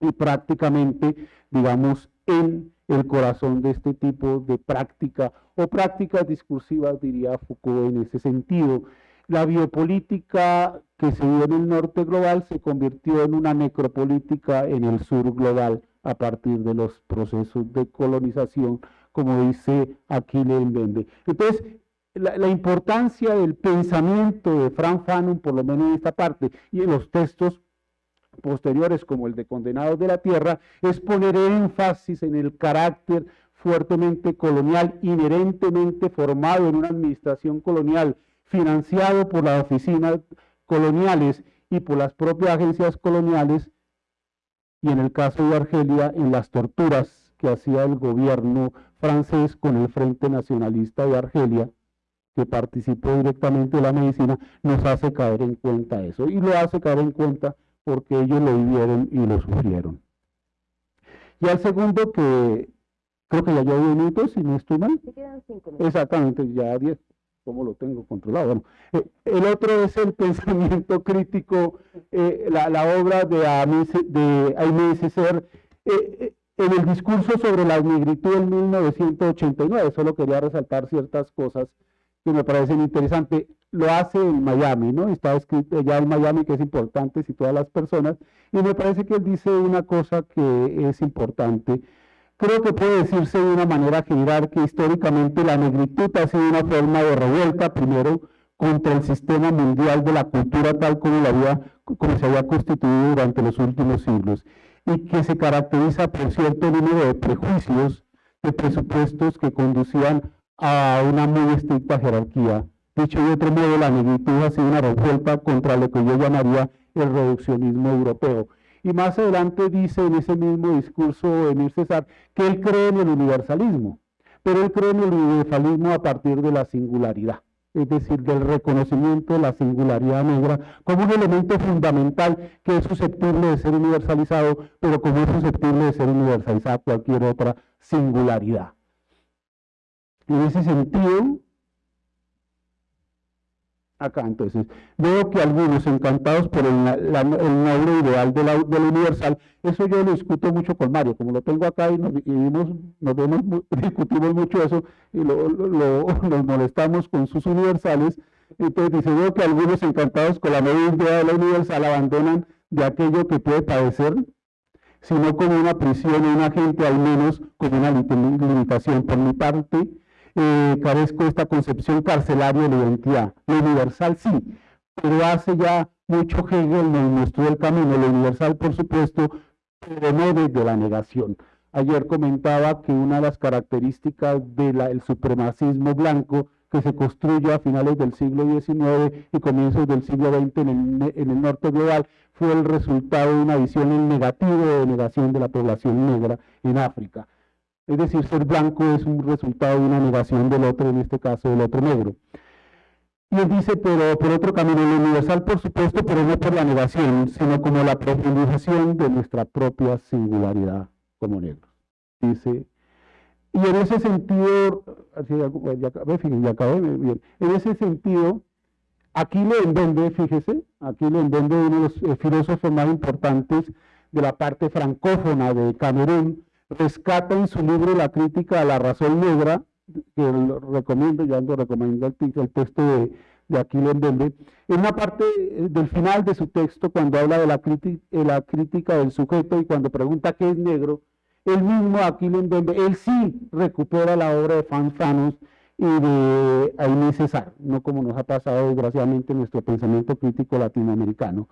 [SPEAKER 5] y prácticamente, digamos, en el corazón de este tipo de práctica o prácticas discursivas, diría Foucault en ese sentido. La biopolítica que se dio en el norte global se convirtió en una necropolítica en el sur global a partir de los procesos de colonización, como dice Aquile Vende. Entonces, la, la, importancia del pensamiento de Frank Fanon, por lo menos en esta parte, y en los textos posteriores como el de Condenados de la Tierra, es poner énfasis en el carácter fuertemente colonial, inherentemente formado en una administración colonial, financiado por las oficinas coloniales y por las propias agencias coloniales, y en el caso de Argelia, en las torturas que hacía el gobierno francés con el Frente Nacionalista de Argelia, que participó directamente de la medicina, nos hace caer en cuenta eso. Y lo hace caer en cuenta porque ellos lo vivieron y lo sufrieron. Y al segundo que creo que ya llevo 10 minutos, si no estoy mal. Exactamente, ya 10, como lo tengo controlado. Bueno, eh, el otro es el pensamiento crítico, eh, la, obra de Aimé Césaire, eh, en el discurso sobre la negritud en 1989. Solo quería resaltar ciertas cosas que me parecen interesantes lo hace en Miami, ¿no? Está escrito ya en Miami que es importante si todas las personas, y me parece que él dice una cosa que es importante. Creo que puede decirse de una manera general que históricamente la negritud ha sido una forma de revuelta, primero, contra el sistema mundial de la cultura tal como, la había, como se había constituido durante los últimos siglos, y que se caracteriza por cierto número de prejuicios, de presupuestos que conducían a una muy estricta jerarquía Dicho de otro modo, la negritud ha sido una revuelta contra lo que yo llamaría el reduccionismo europeo. Y más adelante dice en ese mismo discurso Emir César que él cree en el universalismo, pero él cree en el universalismo a partir de la singularidad, es decir, del reconocimiento de la singularidad negra como un elemento fundamental que es susceptible de ser universalizado, pero como es susceptible de ser universalizada cualquier otra singularidad. En ese sentido, acá. Entonces, veo que algunos encantados por el, nombre ideal de la, universal, eso yo lo discuto mucho con Mario, como lo tengo acá y nos, discutimos mucho eso y nos molestamos con sus universales. Entonces dice, veo que algunos encantados con la nueva idea de la universal abandonan de aquello que puede padecer, sino como una prisión o un agente, al menos como una limitación. Por mi parte, eh, carezco de esta concepción carcelaria de identidad. Lo universal sí, pero hace ya mucho Hegel nos mostró el camino, lo universal por supuesto, pero no desde la negación. Ayer comentaba que una de las características del supremacismo blanco que se construye a finales del siglo XIX y comienzos del siglo XX en el, en el norte global fue el resultado de una visión en negativo de negación de la población negra en África. Es decir, ser blanco es un resultado de una negación del otro, en este caso del otro negro. Y él dice, pero por otro camino, lo universal, por supuesto, pero no por la negación, sino como la profundización de nuestra propia singularidad como negros. Dice, y en ese sentido, ya, ya acabé bien, en ese sentido, aquí le entiende, fíjese, aquí le entiende uno de los eh, filósofos más importantes de la parte francófona de Camerún, rescata en su libro La crítica a la razón negra, que lo recomiendo, yo ando recomendando el, texto de, de Bembe, en una parte eh, del final de su texto, cuando habla de la, crítica, la crítica del sujeto y cuando pregunta qué es negro, el mismo Aquiles Bembe, él sí recupera la obra de Fanfanos y de Aimé César, no como nos ha pasado desgraciadamente en nuestro pensamiento crítico latinoamericano.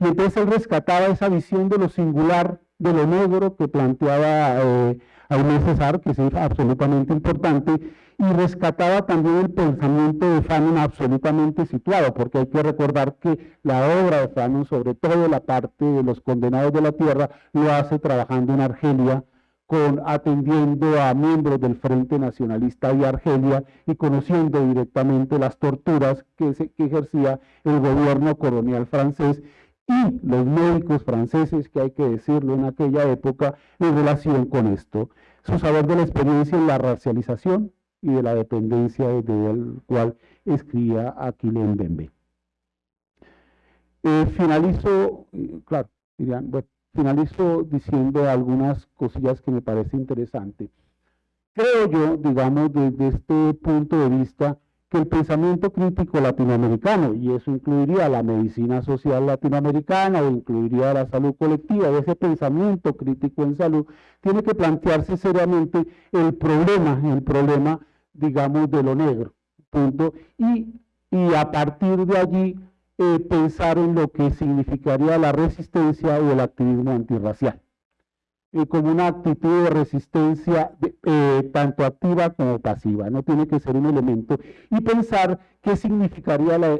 [SPEAKER 5] Y entonces él rescataba esa visión de lo singular, de lo negro que planteaba eh, Aimé César, que es absolutamente importante, y rescataba también el pensamiento de Fanon absolutamente situado, porque hay que recordar que la obra de Fanon, sobre todo la parte de los condenados de la tierra, lo hace trabajando en Argelia, con, atendiendo a miembros del Frente Nacionalista de Argelia y conociendo directamente las torturas que, que ejercía el gobierno colonial francés y los médicos franceses, que hay que decirlo en aquella época, en relación con esto. Su saber de la experiencia en la racialización, y de la dependencia desde el cual escribía Aquilén Bembe. Eh, finalizo, claro, dirían, bueno, finalizo diciendo algunas cosillas que me parece interesante. Creo yo, digamos, desde este punto de vista, que el pensamiento crítico latinoamericano, y eso incluiría la medicina social latinoamericana o incluiría la salud colectiva, ese pensamiento crítico en salud, tiene que plantearse seriamente el problema, el problema digamos, de lo negro, punto. Y, y a partir de allí eh, pensar en lo que significaría la resistencia o el activismo antirracial, eh, como una actitud de resistencia eh, tanto activa como pasiva, no tiene que ser un elemento, y pensar qué significaría la,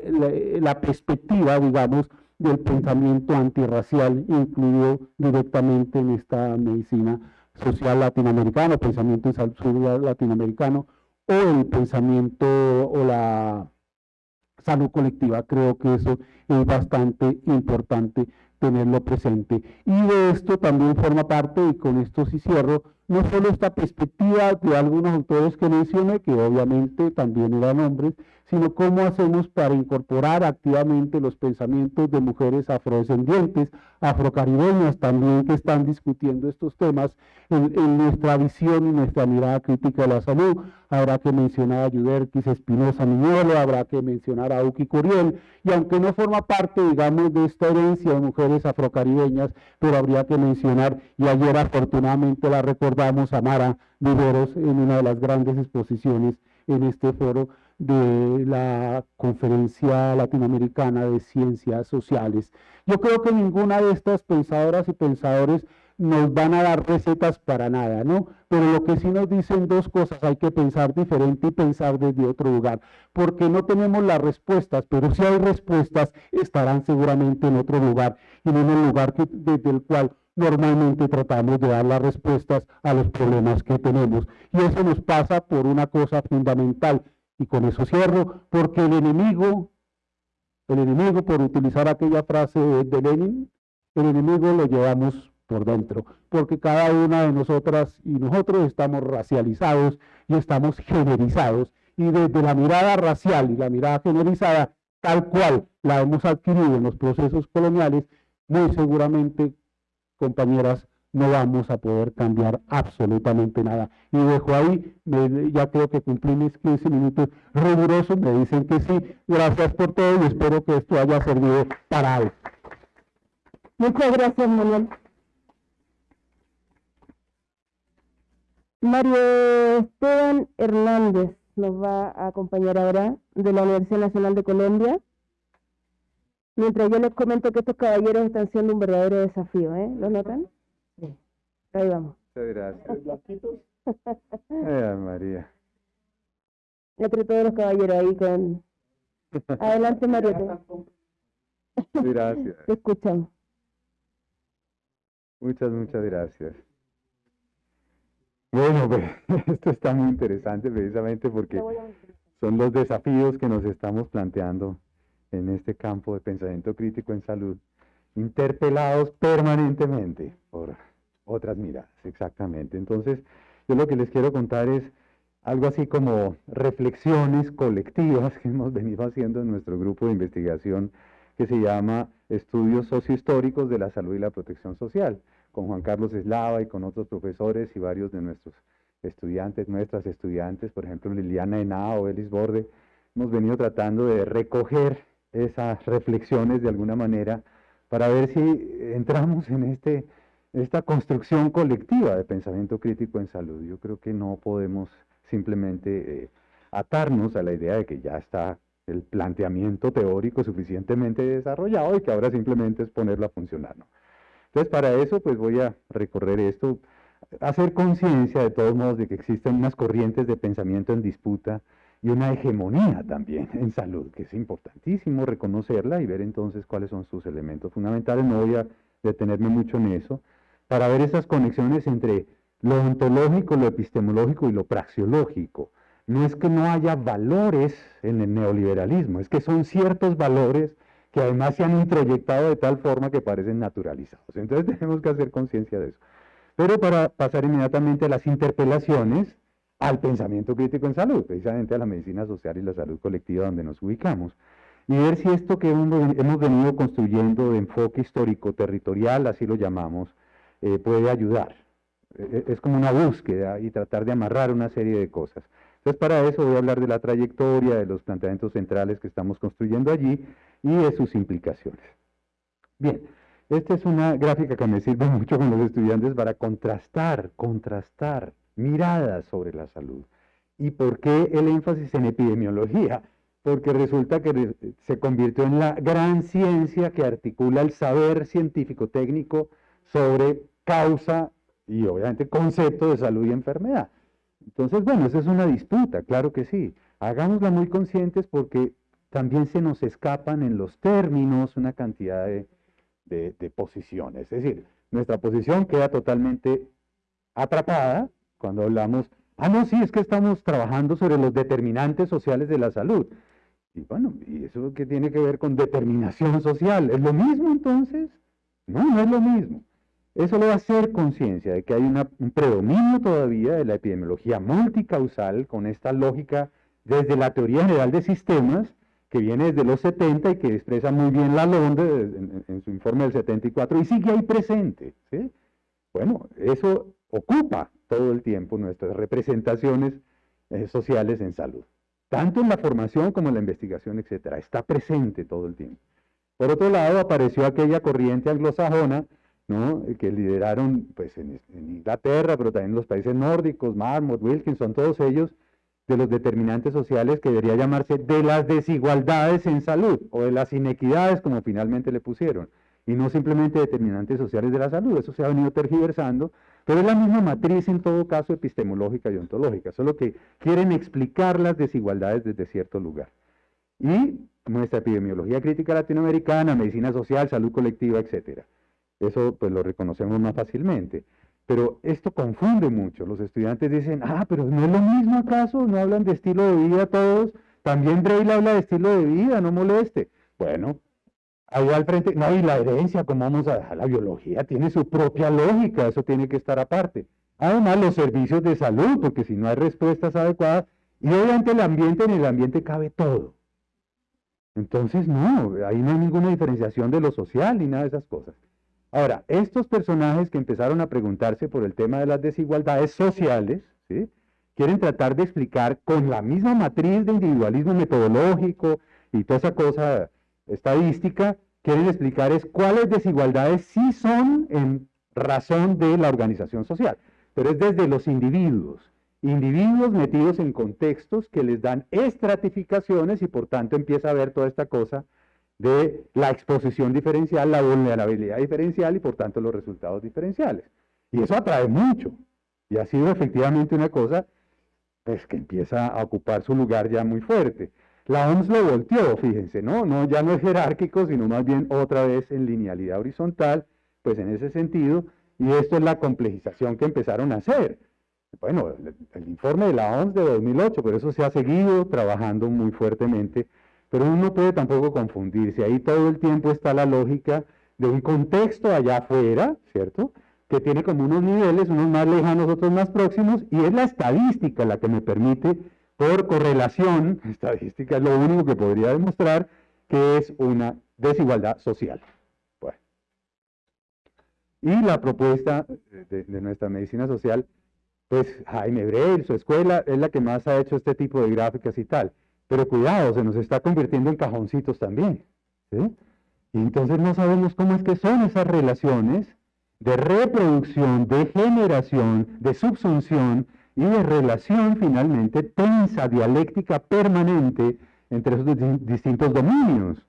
[SPEAKER 5] la perspectiva, digamos, del pensamiento antirracial incluido directamente en esta medicina social latinoamericana, pensamiento en salud latinoamericano, o el pensamiento o la salud colectiva. Creo que eso es bastante importante tenerlo presente. Y de esto también forma parte, y con esto sí cierro, no solo esta perspectiva de algunos autores que mencioné, que obviamente también eran hombres, sino cómo hacemos para incorporar activamente los pensamientos de mujeres afrodescendientes, afrocaribeñas también que están discutiendo estos temas en, nuestra visión y nuestra mirada crítica de la salud. Habrá que mencionar a Yuderquis Espinosa Miñolo, habrá que mencionar a Uki Curiel, y aunque no forma parte, digamos, de esta herencia de mujeres afrocaribeñas, pero habría que mencionar, y ayer afortunadamente la recordamos a Mara Viveros en una de las grandes exposiciones en este foro, de la Conferencia Latinoamericana de Ciencias Sociales. Yo creo que ninguna de estas pensadoras y pensadores nos van a dar recetas para nada, ¿no? Pero lo que sí nos dicen dos cosas, hay que pensar diferente y pensar desde otro lugar, porque no tenemos las respuestas, pero si hay respuestas, estarán seguramente en otro lugar y en el lugar desde el cual normalmente tratamos de dar las respuestas a los problemas que tenemos. Y eso nos pasa por una cosa fundamental, y con eso cierro, porque el enemigo, el enemigo, por utilizar aquella frase de Lenin, el enemigo lo llevamos por dentro, porque cada una de nosotras y nosotros estamos racializados y estamos generizados, y desde la mirada racial y la mirada generalizada, tal cual la hemos adquirido en los procesos coloniales, muy seguramente, compañeras, no vamos a poder cambiar absolutamente nada. Y dejo ahí, ya creo que cumplí mis 15 minutos rigurosos, me dicen que sí. Gracias por todo y espero que esto haya servido para algo.
[SPEAKER 3] Muchas gracias, Manuel. Mario Esteban Hernández nos va a acompañar ahora de la Universidad Nacional de Colombia. Mientras yo les comento que estos caballeros están siendo un verdadero desafío, ¿eh? ¿Lo notan? Ahí vamos.
[SPEAKER 6] Muchas gracias. Ay, María.
[SPEAKER 3] Entre todos los caballeros ahí con... Adelante, Mario.
[SPEAKER 6] Gracias.
[SPEAKER 3] Te escuchamos.
[SPEAKER 6] Muchas, muchas gracias. Bueno, pues esto está muy interesante precisamente porque son los desafíos que nos estamos planteando en este campo de pensamiento crítico en salud, interpelados permanentemente por otras miradas, exactamente. Entonces, yo lo que les quiero contar es algo así como reflexiones colectivas que hemos venido haciendo en nuestro grupo de investigación que se llama Estudios Sociohistóricos de la Salud y la Protección Social, con Juan Carlos Eslava y con otros profesores y varios de nuestros estudiantes, nuestras estudiantes, por ejemplo Liliana Henao, Elis Borde, hemos venido tratando de recoger esas reflexiones de alguna manera para ver si entramos en este, esta construcción colectiva de pensamiento crítico en salud. Yo creo que no podemos simplemente eh, atarnos a la idea de que ya está el planteamiento teórico suficientemente desarrollado y que ahora simplemente es ponerlo a funcionar. Entonces, para eso, pues voy a recorrer esto, hacer conciencia de todos modos de que existen unas corrientes de pensamiento en disputa y una hegemonía también en salud, que es importantísimo reconocerla y ver entonces cuáles son sus elementos fundamentales. No voy a detenerme mucho en eso, para ver esas conexiones entre lo ontológico, lo epistemológico y lo praxiológico. No es que no haya valores en el neoliberalismo, es que son ciertos valores que además se han introyectado de tal forma que parecen naturalizados. Entonces tenemos que hacer conciencia de eso. Pero para pasar inmediatamente a las interpelaciones, al pensamiento crítico en salud, precisamente a la medicina social y la salud colectiva donde nos ubicamos, y ver si esto que hemos venido construyendo de enfoque histórico-territorial, así lo llamamos, eh, puede ayudar. E, e, es como una búsqueda y tratar de amarrar una serie de cosas. Entonces, para eso voy a hablar de la trayectoria, de los planteamientos centrales que estamos construyendo allí y de sus implicaciones. Bien, esta es una gráfica que me sirve mucho con los estudiantes para contrastar, contrastar miradas sobre la salud. ¿Y por qué el énfasis en epidemiología? Porque resulta que se convirtió en la gran ciencia que articula el saber científico-técnico sobre causa y obviamente concepto de salud y enfermedad. Entonces, bueno, esa es una disputa, claro que sí. Hagámosla muy conscientes porque también se nos escapan en los términos una cantidad de, de posiciones. Es decir, nuestra posición queda totalmente atrapada cuando hablamos, ah, no, sí, es que estamos trabajando sobre los determinantes sociales de la salud. Y bueno, ¿y eso qué tiene que ver con determinación social? ¿Es lo mismo entonces? No, no es lo mismo. Eso le va a hacer conciencia de que hay un predominio todavía de la epidemiología multicausal con esta lógica desde la teoría general de sistemas, que viene desde los 70 y que expresa muy bien la Londres en, en, su informe del 74 y sigue ahí presente. ¿sí? Bueno, eso ocupa todo el tiempo nuestras representaciones eh, sociales en salud. Tanto en la formación como en la investigación, etcétera. Está presente todo el tiempo. Por otro lado, apareció aquella corriente anglosajona, ¿no? que lideraron pues, en, Inglaterra, pero también en los países nórdicos, Marmot, Wilkinson, todos ellos, de los determinantes sociales que debería llamarse de las desigualdades en salud, o de las inequidades, como finalmente le pusieron, y no simplemente determinantes sociales de la salud. Eso se ha venido tergiversando pero es la misma matriz en todo caso epistemológica y ontológica, solo que quieren explicar las desigualdades desde cierto lugar. Y nuestra epidemiología crítica latinoamericana, medicina social, salud colectiva, etc. Eso pues lo reconocemos más fácilmente. Pero esto confunde mucho. Los estudiantes dicen, ah, pero ¿no es lo mismo acaso? ¿No hablan de estilo de vida todos? También Braille habla de estilo de vida, no moleste. Bueno, ahí al frente, no, y la herencia, como vamos a dejar la biología? Tiene su propia lógica, eso tiene que estar aparte. Además, los servicios de salud, porque si no hay respuestas adecuadas, y obviamente el ambiente, en el ambiente cabe todo. Entonces, no, ahí no hay ninguna diferenciación de lo social ni nada de esas cosas. Ahora, estos personajes que empezaron a preguntarse por el tema de las desigualdades sociales, ¿sí? quieren tratar de explicar con la misma matriz de individualismo metodológico y toda esa cosa estadística quieren explicar es cuáles desigualdades sí son en razón de la organización social, pero es desde los individuos, individuos metidos en contextos que les dan estratificaciones y por tanto empieza a ver toda esta cosa de la exposición diferencial, la vulnerabilidad diferencial y por tanto los resultados diferenciales. Y eso atrae mucho. Y ha sido efectivamente una cosa pues, que empieza a ocupar su lugar ya muy fuerte. La OMS lo volteó, fíjense, ¿no? ¿no? Ya no es jerárquico, sino más bien otra vez en linealidad horizontal, pues en ese sentido, y esto es la complejización que empezaron a hacer. Bueno, el, informe de la OMS de 2008, pero eso se ha seguido trabajando muy fuertemente, pero uno no puede tampoco confundirse, ahí todo el tiempo está la lógica de un contexto allá afuera, ¿cierto?, que tiene como unos niveles, unos más lejanos, otros más próximos, y es la estadística la que me permite por correlación estadística es lo único que podría demostrar que es una desigualdad social. Y la propuesta de, nuestra medicina social pues Jaime Brel, su escuela, es la que más ha hecho este tipo de gráficas y tal. Pero cuidado, se nos está convirtiendo en cajoncitos también. Y entonces no sabemos cómo es que son esas relaciones de reproducción, de generación, de subsunción y de relación finalmente tensa, dialéctica permanente entre esos distintos dominios.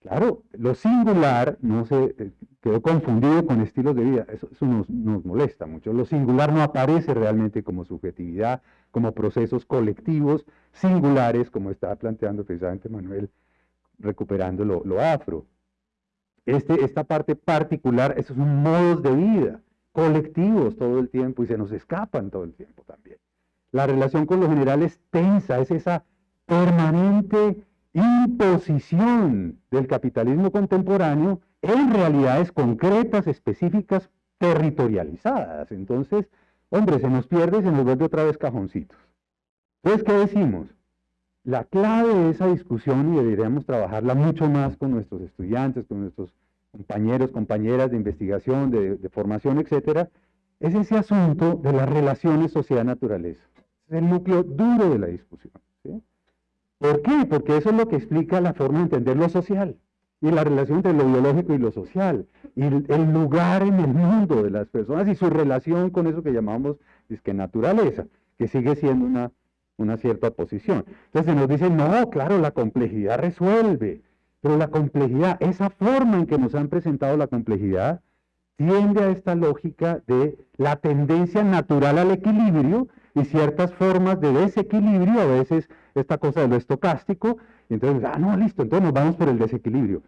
[SPEAKER 6] Claro, lo singular no se eh, quedó confundido con estilos de vida, eso, nos, nos, molesta mucho. Lo singular no aparece realmente como subjetividad, como procesos colectivos singulares, como estaba planteando precisamente Manuel, recuperando lo, afro. Este, esta parte particular, esos modos de vida, colectivos todo el tiempo y se nos escapan todo el tiempo también. La relación con lo general es tensa, es esa permanente imposición del capitalismo contemporáneo en realidades concretas, específicas, territorializadas. Entonces, hombre, se nos pierde y se nos vuelve otra vez cajoncitos. Entonces, ¿qué decimos? La clave de esa discusión, y deberíamos trabajarla mucho más con nuestros estudiantes, con nuestros compañeros, compañeras de investigación, de, formación, etcétera, es ese asunto de las relaciones sociedad-naturaleza. Es el núcleo duro de la discusión. ¿Por qué? Porque eso es lo que explica la forma de entender lo social y la relación entre lo biológico y lo social, y el, lugar en el mundo de las personas y su relación con eso que llamamos es que naturaleza, que sigue siendo una, una cierta oposición. Entonces se nos dice, no, claro, la complejidad resuelve, pero la complejidad, esa forma en que nos han presentado la complejidad, tiende a esta lógica de la tendencia natural al equilibrio y ciertas formas de desequilibrio, a veces esta cosa de lo estocástico, y entonces, ah, no, listo, entonces nos vamos por el desequilibrio.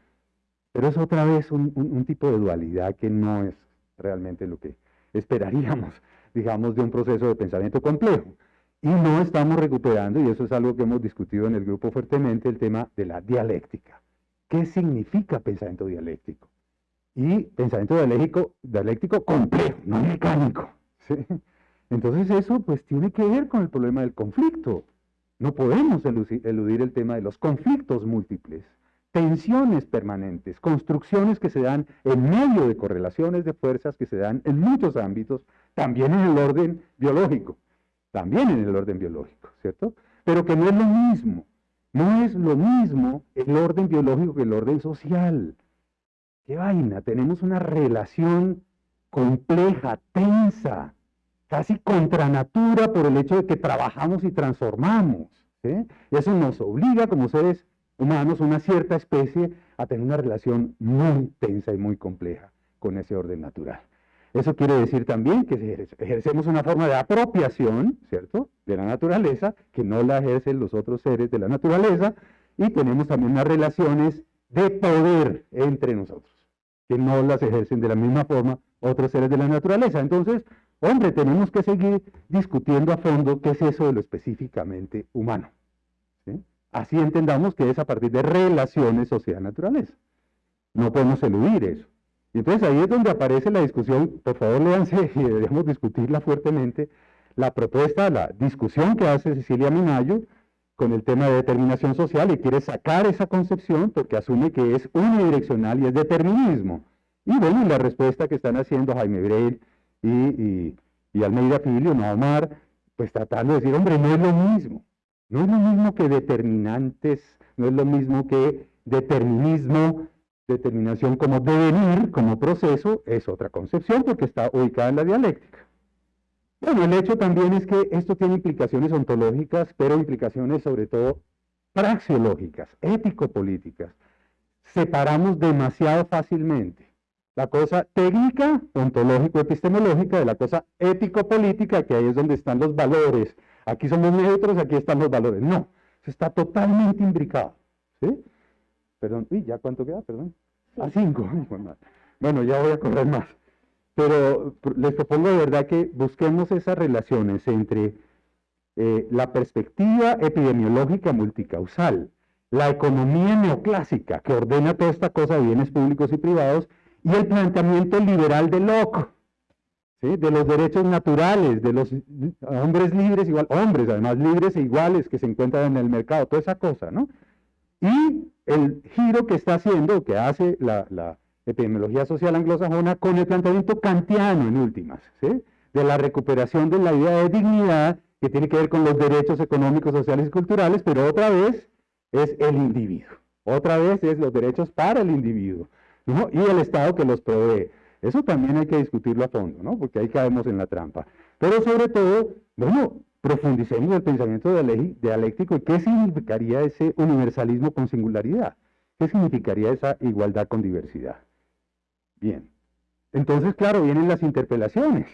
[SPEAKER 6] Pero es otra vez un, tipo de dualidad que no es realmente lo que esperaríamos, digamos, de un proceso de pensamiento complejo. Y no estamos recuperando, y eso es algo que hemos discutido en el grupo fuertemente, el tema de la dialéctica. ¿Qué significa pensamiento dialéctico? Y pensamiento dialéctico, complejo, no mecánico. Entonces eso pues tiene que ver con el problema del conflicto. No podemos eludir el tema de los conflictos múltiples, tensiones permanentes, construcciones que se dan en medio de correlaciones de fuerzas que se dan en muchos ámbitos, también en el orden biológico, también en el orden biológico, ¿cierto? Pero que no es lo mismo, no es lo mismo el orden biológico que el orden social. ¿Qué vaina? Tenemos una relación compleja, tensa, casi contra natura por el hecho de que trabajamos y transformamos. Y eso nos obliga como seres humanos, una cierta especie, a tener una relación muy tensa y muy compleja con ese orden natural. Eso quiere decir también que ejercemos una forma de apropiación, ¿cierto?, de la naturaleza, que no la ejercen los otros seres de la naturaleza, y tenemos también unas relaciones de poder entre nosotros, que no las ejercen de la misma forma otros seres de la naturaleza. Entonces, Hombre, tenemos que seguir discutiendo a fondo qué es eso de lo específicamente humano. Así entendamos que es a partir de relaciones sociedad-naturaleza. No podemos eludir eso. Y entonces ahí es donde aparece la discusión, por favor léanse y deberíamos discutirla fuertemente, la propuesta, la discusión que hace Cecilia Minayo con el tema de determinación social y quiere sacar esa concepción porque asume que es unidireccional y es determinismo. Y bueno, la respuesta que están haciendo Jaime Breil y, y, y Almeida Filio, no Omar, pues tratando de decir, hombre, no es lo mismo. No es lo mismo que determinantes, no es lo mismo que determinismo, determinación como devenir, como proceso, es otra concepción porque está ubicada en la dialéctica. Bueno, el hecho también es que esto tiene implicaciones ontológicas, pero implicaciones sobre todo praxiológicas, ético-políticas. Separamos demasiado fácilmente la cosa técnica, ontológico-epistemológica, de la cosa ético-política, que ahí es donde están los valores. Aquí somos neutros, aquí están los valores. No, está totalmente imbricado. ¿sí? Perdón, ¿y ya cuánto queda? Perdón. A cinco. Bueno, ya voy a correr más. Pero les propongo de verdad que busquemos esas relaciones entre eh, la perspectiva epidemiológica multicausal, la economía neoclásica que ordena toda esta cosa de bienes públicos y privados, y el planteamiento liberal de Locke, de los derechos naturales, de los hombres libres, igual, hombres además libres e iguales que se encuentran en el mercado, toda esa cosa, ¿no? Y el giro que está haciendo, que hace la, epidemiología social anglosajona con el planteamiento kantiano en últimas, de de la recuperación de la idea de dignidad que tiene que ver con los derechos económicos, sociales y culturales, pero otra vez es el individuo. Otra vez es los derechos para el individuo y el Estado que los provee. Eso también hay que discutirlo a fondo, ¿no? porque ahí caemos en la trampa. Pero sobre todo, bueno, profundicemos el pensamiento dialéctico y qué significaría ese universalismo con singularidad. ¿Qué significaría esa igualdad con diversidad? Bien, entonces, claro, vienen las interpelaciones.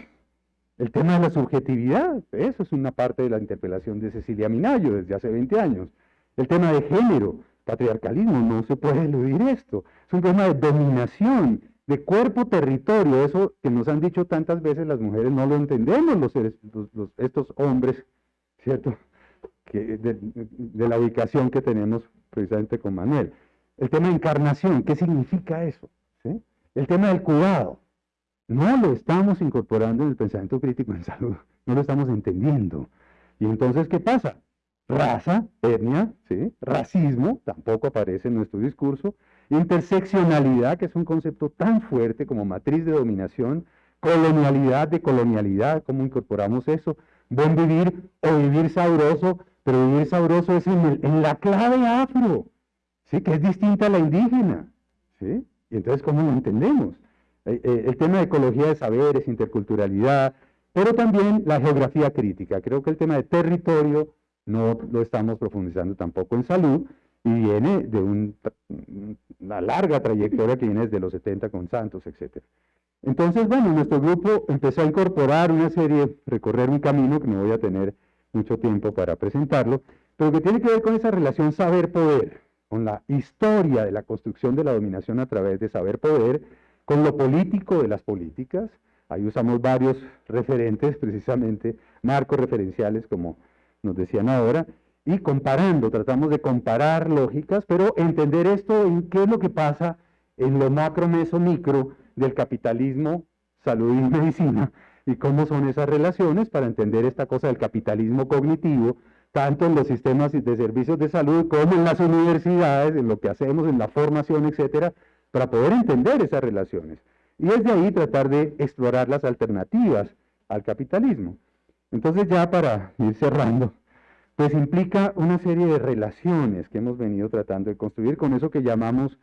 [SPEAKER 6] El tema de la subjetividad, eso es una parte de la interpelación de Cecilia Minayo desde hace 20 años. El tema de género, patriarcalismo, no se puede eludir esto. Es un tema de dominación, de cuerpo-territorio, eso que nos han dicho tantas veces las mujeres, no lo entendemos los, estos hombres, ¿cierto? Que de, la ubicación que tenemos precisamente con Manuel. El tema de encarnación, ¿qué significa eso? El tema del cuidado, no lo estamos incorporando en el pensamiento crítico en salud, no lo estamos entendiendo. Y entonces, ¿qué pasa? Raza, etnia, ¿sí? racismo, tampoco aparece en nuestro discurso, interseccionalidad, que es un concepto tan fuerte como matriz de dominación, colonialidad de colonialidad, cómo incorporamos eso, buen vivir o vivir sabroso, pero vivir sabroso es en, la clave afro, ¿sí? que es distinta a la indígena. ¿sí? Y entonces, ¿cómo lo entendemos? Eh, eh, el tema de ecología de saberes, interculturalidad, pero también la geografía crítica. Creo que el tema de territorio no lo estamos profundizando tampoco en salud y viene de una larga trayectoria que viene desde los 70 con Santos, etc. Entonces, bueno, nuestro grupo empezó a incorporar una serie, recorrer un camino que no voy a tener mucho tiempo para presentarlo, pero que tiene que ver con esa relación saber-poder, con la historia de la construcción de la dominación a través de saber-poder, con lo político de las políticas. Ahí usamos varios referentes, precisamente marcos referenciales, como nos decían ahora, y comparando, tratamos de comparar lógicas, pero entender esto en qué es lo que pasa en lo macro, meso, micro del capitalismo, salud y medicina, y cómo son esas relaciones para entender esta cosa del capitalismo cognitivo, tanto en los sistemas de servicios de salud como en las universidades, en lo que hacemos, en la formación, etcétera, para poder entender esas relaciones. Y desde ahí tratar de explorar las alternativas al capitalismo. Entonces ya para ir cerrando, pues implica una serie de relaciones que hemos venido tratando de construir con eso que llamamos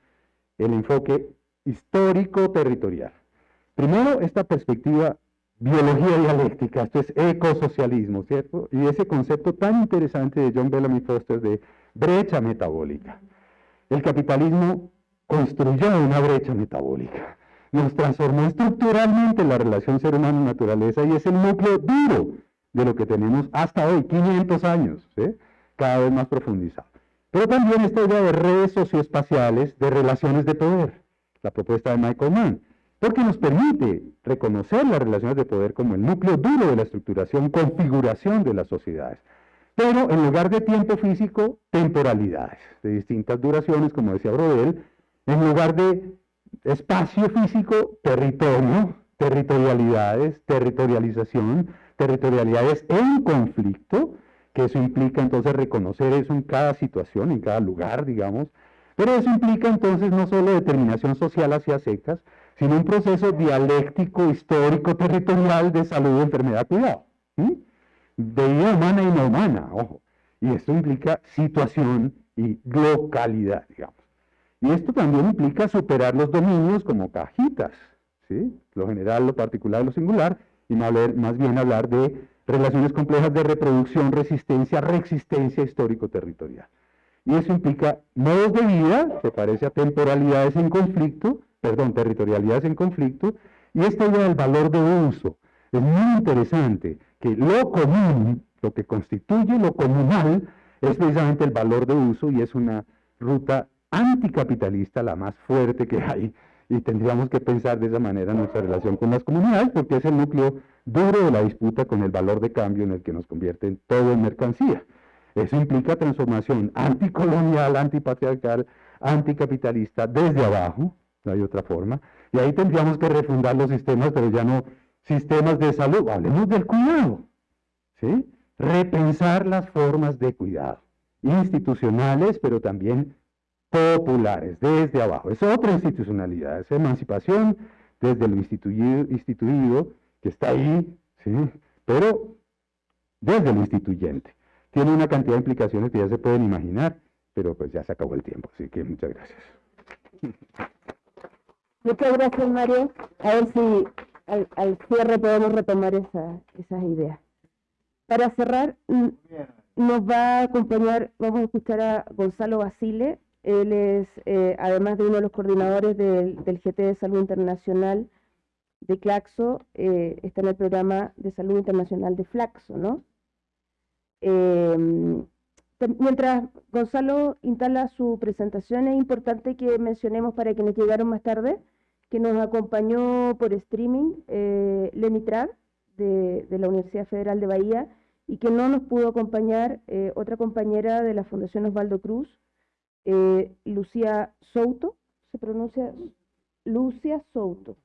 [SPEAKER 6] el enfoque histórico-territorial. Primero, esta perspectiva biología dialéctica, esto es ecosocialismo, ¿cierto? Y ese concepto tan interesante de John Bellamy Foster de brecha metabólica. El capitalismo construyó una brecha metabólica. Nos transformó estructuralmente la relación ser humano-naturaleza y es el núcleo duro de lo que tenemos hasta hoy, 500 años, cada vez más profundizado. Pero también esta idea de redes socioespaciales, de relaciones de poder, la propuesta de Michael Mann, porque nos permite reconocer las relaciones de poder como el núcleo duro de la estructuración, configuración de las sociedades. Pero en lugar de tiempo físico, temporalidades de distintas duraciones, como decía Brodel, en lugar de espacio físico, territorio, territorialidades, territorialización, territorialidades en conflicto, que eso implica entonces reconocer eso en cada situación, en cada lugar, digamos, pero eso implica entonces no solo determinación social hacia secas, sino un proceso dialéctico, histórico, territorial de salud, enfermedad, cuidado, de vida humana y no humana, ojo, y esto implica situación y localidad, digamos. Y esto también implica superar los dominios como cajitas, ¿sí? lo general, lo particular, lo singular, y más bien hablar de relaciones complejas de reproducción, resistencia, reexistencia histórico-territorial. Y eso implica modos de vida, se parece a temporalidades en conflicto, perdón, territorialidades en conflicto, y esta idea del valor de uso. Es muy interesante que lo común, lo que constituye lo comunal, es precisamente el valor de uso y es una ruta anticapitalista, la más fuerte que hay, y tendríamos que pensar de esa manera nuestra relación con las comunidades, porque es el núcleo duro de la disputa con el valor de cambio en el que nos convierte en todo en mercancía. Eso implica transformación anticolonial, antipatriarcal, anticapitalista desde abajo, no hay otra forma, y ahí tendríamos que refundar los sistemas, pero ya no sistemas de salud, hablemos del cuidado, ¿sí? Repensar las formas de cuidado, institucionales, pero también populares, desde abajo. Es otra institucionalidad, es emancipación desde lo instituido, instituido que está ahí, ¿sí? Pero desde lo instituyente. Tiene una cantidad de implicaciones que ya se pueden imaginar, pero pues ya se acabó el tiempo, así que muchas gracias.
[SPEAKER 3] Muchas gracias, Mario. A ver si al, cierre podemos retomar esas ideas. Para cerrar, mm, nos va a acompañar, vamos a escuchar a Gonzalo Basile. Él es, eh, además de uno de los coordinadores del, GT de Salud Internacional de Claxo, eh, está en el programa de salud internacional de Flaxo, ¿no? Em, mientras Gonzalo instala su presentación, es importante que mencionemos para quienes llegaron más tarde que nos acompañó por streaming eh, Lenny Trad de, la Universidad Federal de Bahía y que no nos pudo acompañar otra compañera de la Fundación Osvaldo Cruz, eh, Lucía Souto, se pronuncia Lucia Souto.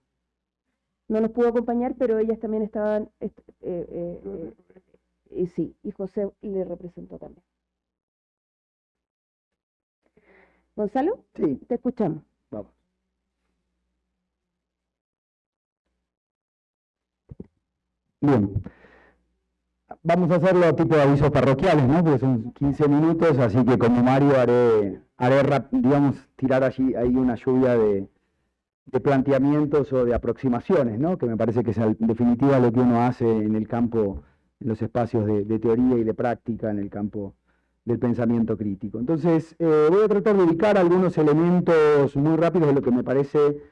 [SPEAKER 3] No nos pudo acompañar, pero ellas también estaban, y sí, y José le representó también. Gonzalo,
[SPEAKER 7] sí.
[SPEAKER 3] te escuchamos.
[SPEAKER 7] Vamos. Bien. Vamos a hacerlo tipo de avisos parroquiales, ¿no? Porque son 15 minutos, así que como Mario haré, haré digamos, tirar allí ahí una lluvia de, planteamientos o de aproximaciones, ¿no? Que me parece que es en definitiva lo que uno hace en el campo, en los espacios de teoría y de práctica, en el campo del pensamiento crítico. Entonces, eh, voy a tratar de ubicar algunos elementos muy rápidos de lo que me parece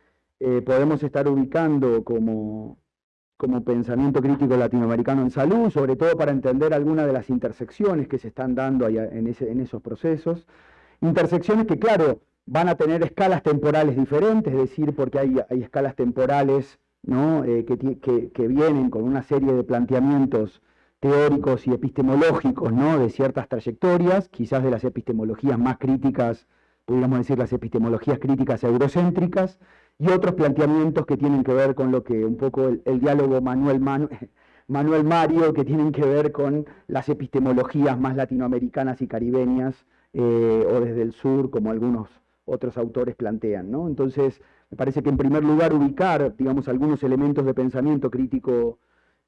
[SPEAKER 7] eh, podemos estar ubicando como, como pensamiento crítico latinoamericano en salud, sobre todo para entender algunas de las intersecciones que se están dando en, en esos procesos. Intersecciones que, claro, van a tener escalas temporales diferentes, es decir, porque hay, escalas temporales ¿no? Eh, que, vienen con una serie de planteamientos teóricos y epistemológicos ¿no? de ciertas trayectorias, quizás de las epistemologías más críticas, podríamos decir las epistemologías críticas eurocéntricas, y otros planteamientos que tienen que ver con lo que un poco el, diálogo Manuel, Manuel Mario, que tienen que ver con las epistemologías más latinoamericanas y caribeñas, eh, o desde el sur, como algunos otros autores plantean. ¿no? Entonces, me parece que en primer lugar ubicar, digamos, algunos elementos de pensamiento crítico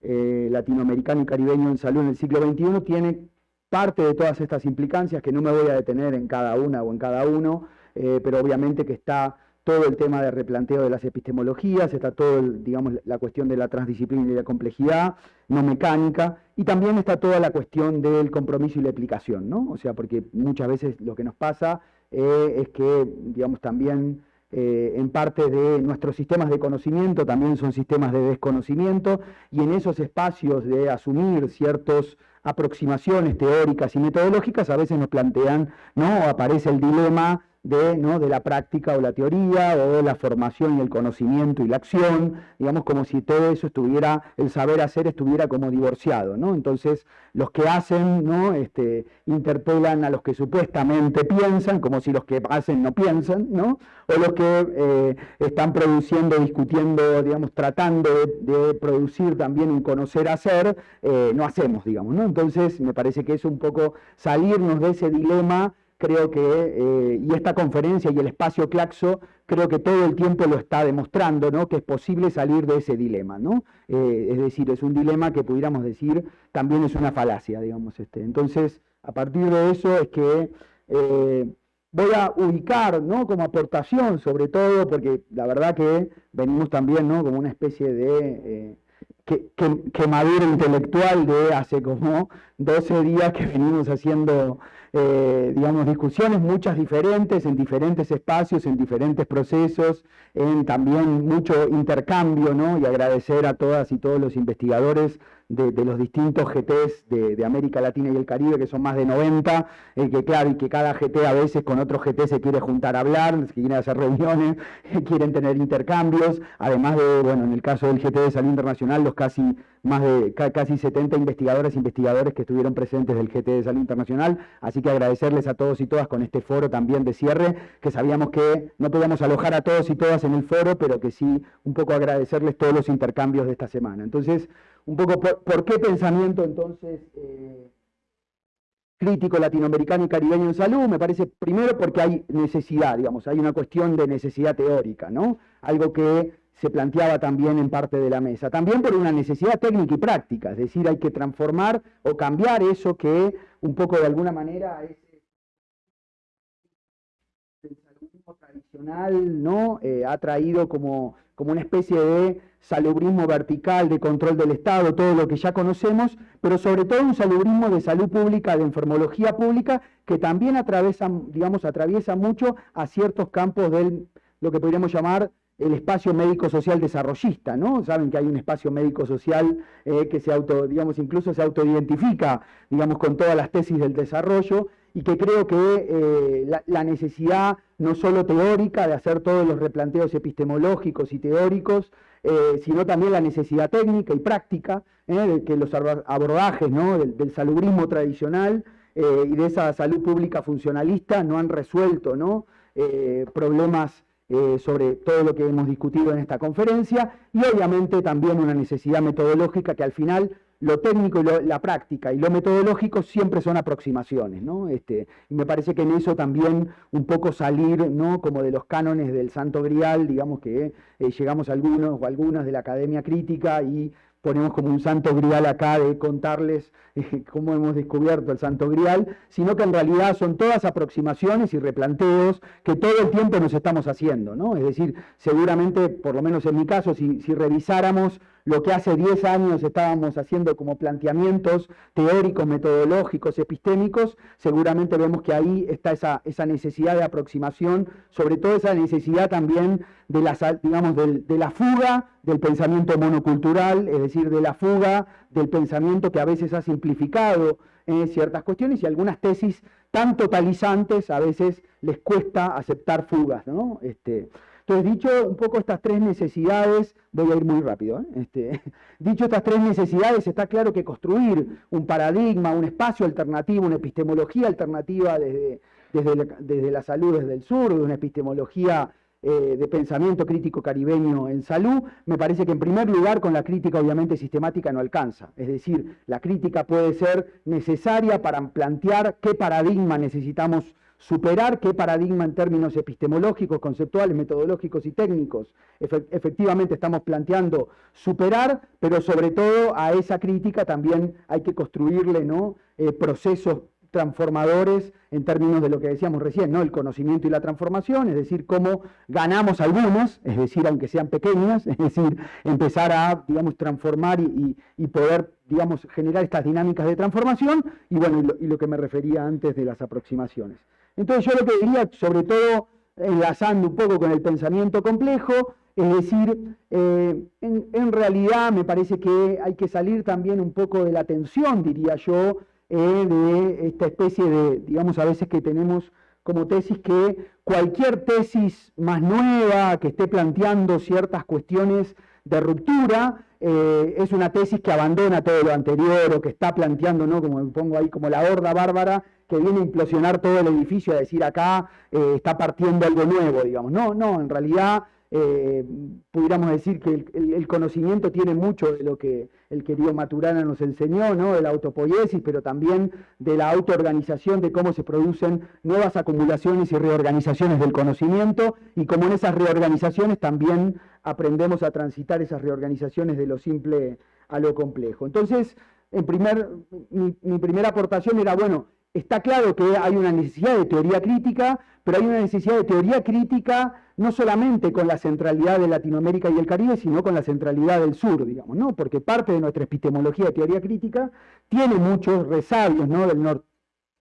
[SPEAKER 7] eh, latinoamericano y caribeño en salud en el siglo XXI tiene parte de todas estas implicancias, que no me voy a detener en cada una o en cada uno, eh, pero obviamente que está todo el tema de replanteo de las epistemologías, está todo, digamos, la cuestión de la transdisciplina y la complejidad no mecánica, y también está toda la cuestión del compromiso y la aplicación, ¿no? O sea, porque muchas veces lo que nos pasa eh, es que, digamos, también eh, en parte de nuestros sistemas de conocimiento, también son sistemas de desconocimiento, y en esos espacios de asumir ciertas aproximaciones teóricas y metodológicas, a veces nos plantean, ¿no? aparece el dilema de, ¿no? de la práctica o la teoría, o de la formación y el conocimiento y la acción, digamos como si todo eso estuviera, el saber hacer estuviera como divorciado, ¿no? Entonces, los que hacen, ¿no? Este, interpelan a los que supuestamente piensan, como si los que hacen no piensan, ¿no? O los que eh, están produciendo, discutiendo, digamos, tratando de, producir también un conocer hacer, eh, no hacemos, digamos, ¿no? Entonces, me parece que es un poco salirnos de ese dilema creo que, eh, y esta conferencia y el espacio Claxo, creo que todo el tiempo lo está demostrando, ¿no? que es posible salir de ese dilema, ¿no? Eh, es decir, es un dilema que pudiéramos decir también es una falacia, digamos. Este. Entonces, a partir de eso es que eh, voy a ubicar, ¿no? Como aportación, sobre todo, porque la verdad que venimos también, ¿no? Como una especie de... Que, quemadura intelectual de hace como 12 días que venimos haciendo eh, digamos, discusiones, muchas diferentes, en diferentes espacios, en diferentes procesos, en también mucho intercambio, ¿no? Y agradecer a todas y todos los investigadores de, los distintos GTs de, América Latina y el Caribe, que son más de 90, eh, que claro, y que cada GT a veces con otro GT se quiere juntar a hablar, se quieren hacer reuniones, quieren tener intercambios, además de, bueno, en el caso del GT de Salud Internacional, los casi más de casi 70 investigadoras e investigadores que estuvieron presentes del GT de Salud Internacional, así que agradecerles a todos y todas con este foro también de cierre, que sabíamos que no podíamos alojar a todos y todas en el foro, pero que sí un poco agradecerles todos los intercambios de esta semana. Entonces, un poco por, qué pensamiento entonces eh, crítico latinoamericano y caribeño en salud, me parece primero porque hay necesidad, digamos, hay una cuestión de necesidad teórica, ¿no? Algo que se planteaba también en parte de la mesa. También por una necesidad técnica y práctica, es decir, hay que transformar o cambiar eso que un poco de alguna manera es tradicional, ¿no? Eh, ha traído como, como una especie de salubrismo vertical, de control del Estado, todo lo que ya conocemos, pero sobre todo un salubrismo de salud pública, de enfermología pública, que también atraviesa, digamos, atraviesa mucho a ciertos campos del, lo que podríamos llamar el espacio médico-social desarrollista, ¿no? Saben que hay un espacio médico-social eh, que se auto, digamos, incluso se autoidentifica, digamos, con todas las tesis del desarrollo, y que creo que eh, la, necesidad no solo teórica de hacer todos los replanteos epistemológicos y teóricos, eh, sino también la necesidad técnica y práctica, de que los abordajes ¿no? del, salubrismo tradicional y de esa salud pública funcionalista no han resuelto ¿no? problemas eh, sobre todo lo que hemos discutido en esta conferencia y obviamente también una necesidad metodológica que al final lo técnico y la práctica y lo metodológico siempre son aproximaciones, ¿no? Este, y me parece que en eso también un poco salir, ¿no? Como de los cánones del Santo Grial, digamos que eh, llegamos algunos o algunas de la academia crítica y ponemos como un santo grial acá de contarles eh, cómo hemos descubierto el santo grial, sino que en realidad son todas aproximaciones y replanteos que todo el tiempo nos estamos haciendo, ¿no? Es decir, seguramente, por lo menos en mi caso, si revisáramos lo que hace 10 años estábamos haciendo como planteamientos teóricos, metodológicos, epistémicos, seguramente vemos que ahí está esa, necesidad de aproximación, sobre todo esa necesidad también de la, digamos, de la fuga del pensamiento monocultural, es decir, de la fuga del pensamiento que a veces ha simplificado eh, ciertas cuestiones y algunas tesis tan totalizantes a veces les cuesta aceptar fugas, ¿no? Este, entonces, dicho un poco estas tres necesidades, voy a ir muy rápido, ¿eh? este, dicho estas tres necesidades, está claro que construir un paradigma, un espacio alternativo, una epistemología alternativa desde, desde, la, salud desde el sur, de una epistemología eh, de pensamiento crítico caribeño en salud, me parece que en primer lugar con la crítica obviamente sistemática no alcanza. Es decir, la crítica puede ser necesaria para plantear qué paradigma necesitamos superar qué paradigma en términos epistemológicos, conceptuales, metodológicos y técnicos efectivamente estamos planteando superar, pero sobre todo a esa crítica también hay que construirle ¿no? Eh, procesos transformadores en términos de lo que decíamos recién, ¿no? el conocimiento y la transformación, es decir, cómo ganamos algunos, es decir, aunque sean pequeñas, es decir, empezar a, digamos, transformar y, poder, digamos, generar estas dinámicas de transformación, y bueno, y lo que me refería antes de las aproximaciones. Entonces yo lo que diría, sobre todo enlazando un poco con el pensamiento complejo, es decir, eh, en, realidad me parece que hay que salir también un poco de la tensión, diría yo, eh, de esta especie de, digamos, a veces que tenemos como tesis que cualquier tesis más nueva que esté planteando ciertas cuestiones de ruptura, eh, es una tesis que abandona todo lo anterior o que está planteando, ¿no? como me pongo ahí, como la horda bárbara que viene a implosionar todo el edificio, a decir acá eh, está partiendo algo nuevo, digamos. No, no, en realidad eh, pudiéramos decir que el, conocimiento tiene mucho de lo que el querido Maturana nos enseñó, ¿no? de la autopoiesis, pero también de la autoorganización, de cómo se producen nuevas acumulaciones y reorganizaciones del conocimiento, y como en esas reorganizaciones también aprendemos a transitar esas reorganizaciones de lo simple a lo complejo. Entonces, en primer, mi primera aportación era, bueno, está claro que hay una necesidad de teoría crítica, pero hay una necesidad de teoría crítica no solamente con la centralidad de Latinoamérica y el Caribe, sino con la centralidad del sur, digamos, ¿no? Porque parte de nuestra epistemología de teoría crítica tiene muchos resabios, ¿no? Del,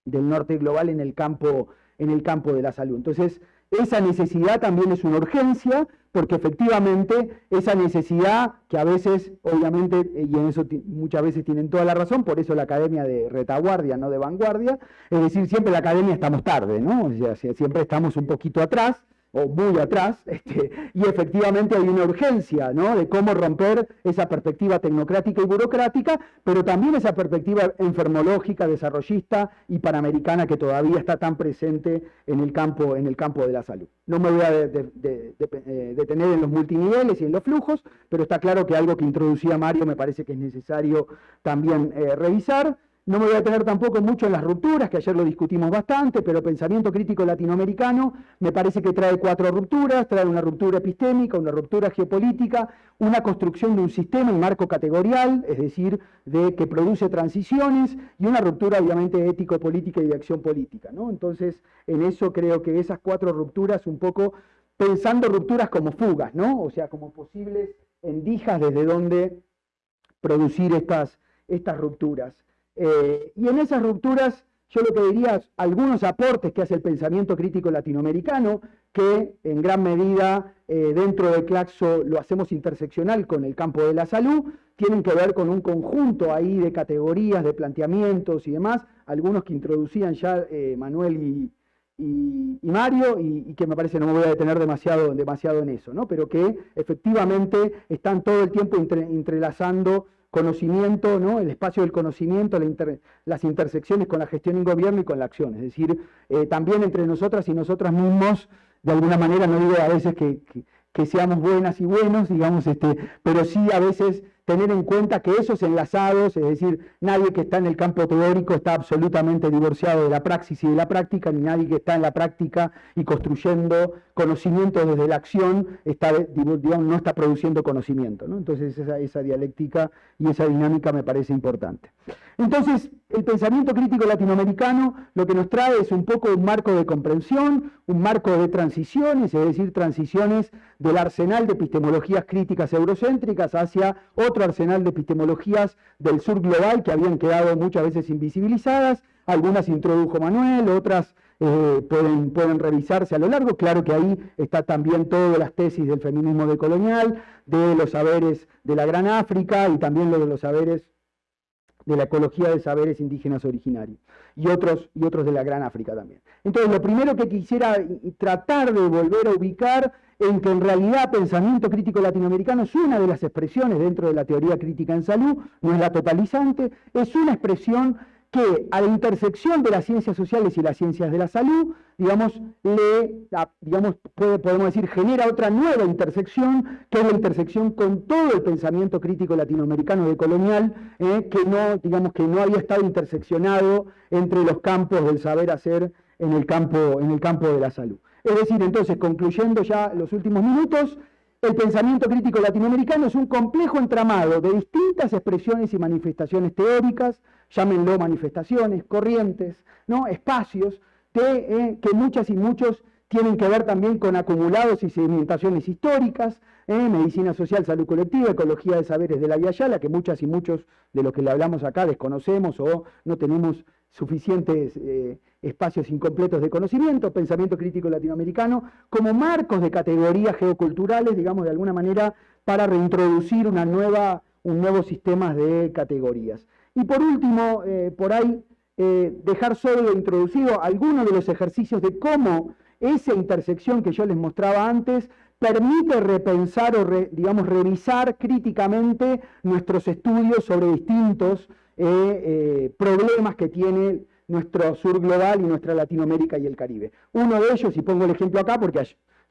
[SPEAKER 7] del norte global en el campo en el campo de la salud. Entonces, esa necesidad también es una urgencia, porque efectivamente esa necesidad, que a veces, obviamente, y en eso muchas veces tienen toda la razón, por eso la academia de retaguardia, no de vanguardia, es decir, siempre la academia estamos tarde, ¿no? O sea, siempre estamos un poquito atrás, o muy atrás, este, y efectivamente hay una urgencia de cómo romper esa perspectiva tecnocrática y burocrática, pero también esa perspectiva enfermológica, desarrollista y panamericana que todavía está tan presente en el campo, en el campo de la salud. No me voy a eh, detener en los multiniveles y en los flujos, pero está claro que algo que introducía Mario me parece que es necesario también eh, revisar. No me voy a tener tampoco mucho en las rupturas, que ayer lo discutimos bastante, pero pensamiento crítico latinoamericano me parece que trae cuatro rupturas, trae una ruptura epistémica, una ruptura geopolítica, una construcción de un sistema y marco categorial, es decir, de que produce transiciones, y una ruptura obviamente ético-política y de acción política. ¿no? Entonces, en eso creo que esas cuatro rupturas, un poco pensando rupturas como fugas, ¿no? o sea, como posibles endijas desde donde producir estas, estas rupturas. Eh, y en esas rupturas, yo lo que diría, algunos aportes que hace el pensamiento crítico latinoamericano, que en gran medida eh, dentro de Claxo lo hacemos interseccional con el campo de la salud, tienen que ver con un conjunto ahí de categorías, de planteamientos y demás, algunos que introducían ya eh, Manuel y, Mario, y, que me parece no me voy a detener demasiado, demasiado en eso, ¿no? pero que efectivamente están todo el tiempo entrelazando conocimiento, ¿no? el espacio del conocimiento, las intersecciones con la gestión en gobierno y con la acción. Es decir, eh, también entre nosotras y nosotras mismos, de alguna manera, no digo a veces que, que seamos buenas y buenos, digamos, este, pero sí a veces tener en cuenta que esos enlazados, es decir, nadie que está en el campo teórico está absolutamente divorciado de la praxis y de la práctica, ni nadie que está en la práctica y construyendo conocimiento desde la acción está, no está produciendo conocimiento. Entonces esa, esa dialéctica y esa dinámica me parece importante. Entonces, el pensamiento crítico latinoamericano lo que nos trae es un poco un marco de comprensión, un marco de transiciones, es decir, transiciones del arsenal de epistemologías críticas eurocéntricas hacia otro arsenal de epistemologías del sur global que habían quedado muchas veces invisibilizadas, algunas introdujo Manuel, otras eh, pueden, pueden revisarse a lo largo. Claro que ahí está también todas las tesis del feminismo decolonial, de los saberes de la Gran África y también lo de los saberes de la ecología de saberes indígenas originarios y otros, y otros de la Gran África también. Entonces, lo primero que quisiera tratar de volver a ubicar en que en realidad pensamiento crítico latinoamericano es una de las expresiones dentro de la teoría crítica en salud, no es la totalizante, es una expresión que a la intersección de las ciencias sociales y las ciencias de la salud, digamos, le, digamos, podemos decir, genera otra nueva intersección, que es la intersección con todo el pensamiento crítico latinoamericano de colonial, eh, que no, digamos, que no había estado interseccionado entre los campos del saber hacer en el campo, en el campo de la salud. Es decir, entonces, concluyendo ya los últimos minutos, el pensamiento crítico latinoamericano es un complejo entramado de distintas expresiones y manifestaciones teóricas, llámenlo manifestaciones, corrientes, ¿no? espacios, eh, que muchas y muchos tienen que ver también con acumulados y sedimentaciones históricas, ¿eh? medicina social, salud colectiva, ecología de saberes de la Vía Yala, que muchas y muchos de los que le hablamos acá desconocemos o no tenemos suficientes eh, espacios incompletos de conocimiento, pensamiento crítico latinoamericano, como marcos de categorías geoculturales, digamos, de alguna manera, para reintroducir una nueva, un nuevo sistema de categorías. Y por último, eh, por ahí, eh, dejar solo introducido algunos de los ejercicios de cómo esa intersección que yo les mostraba antes permite repensar o, digamos, revisar críticamente nuestros estudios sobre distintos eh, problemas que tiene nuestro sur global y nuestra Latinoamérica y el Caribe. Uno de ellos, y pongo el ejemplo acá porque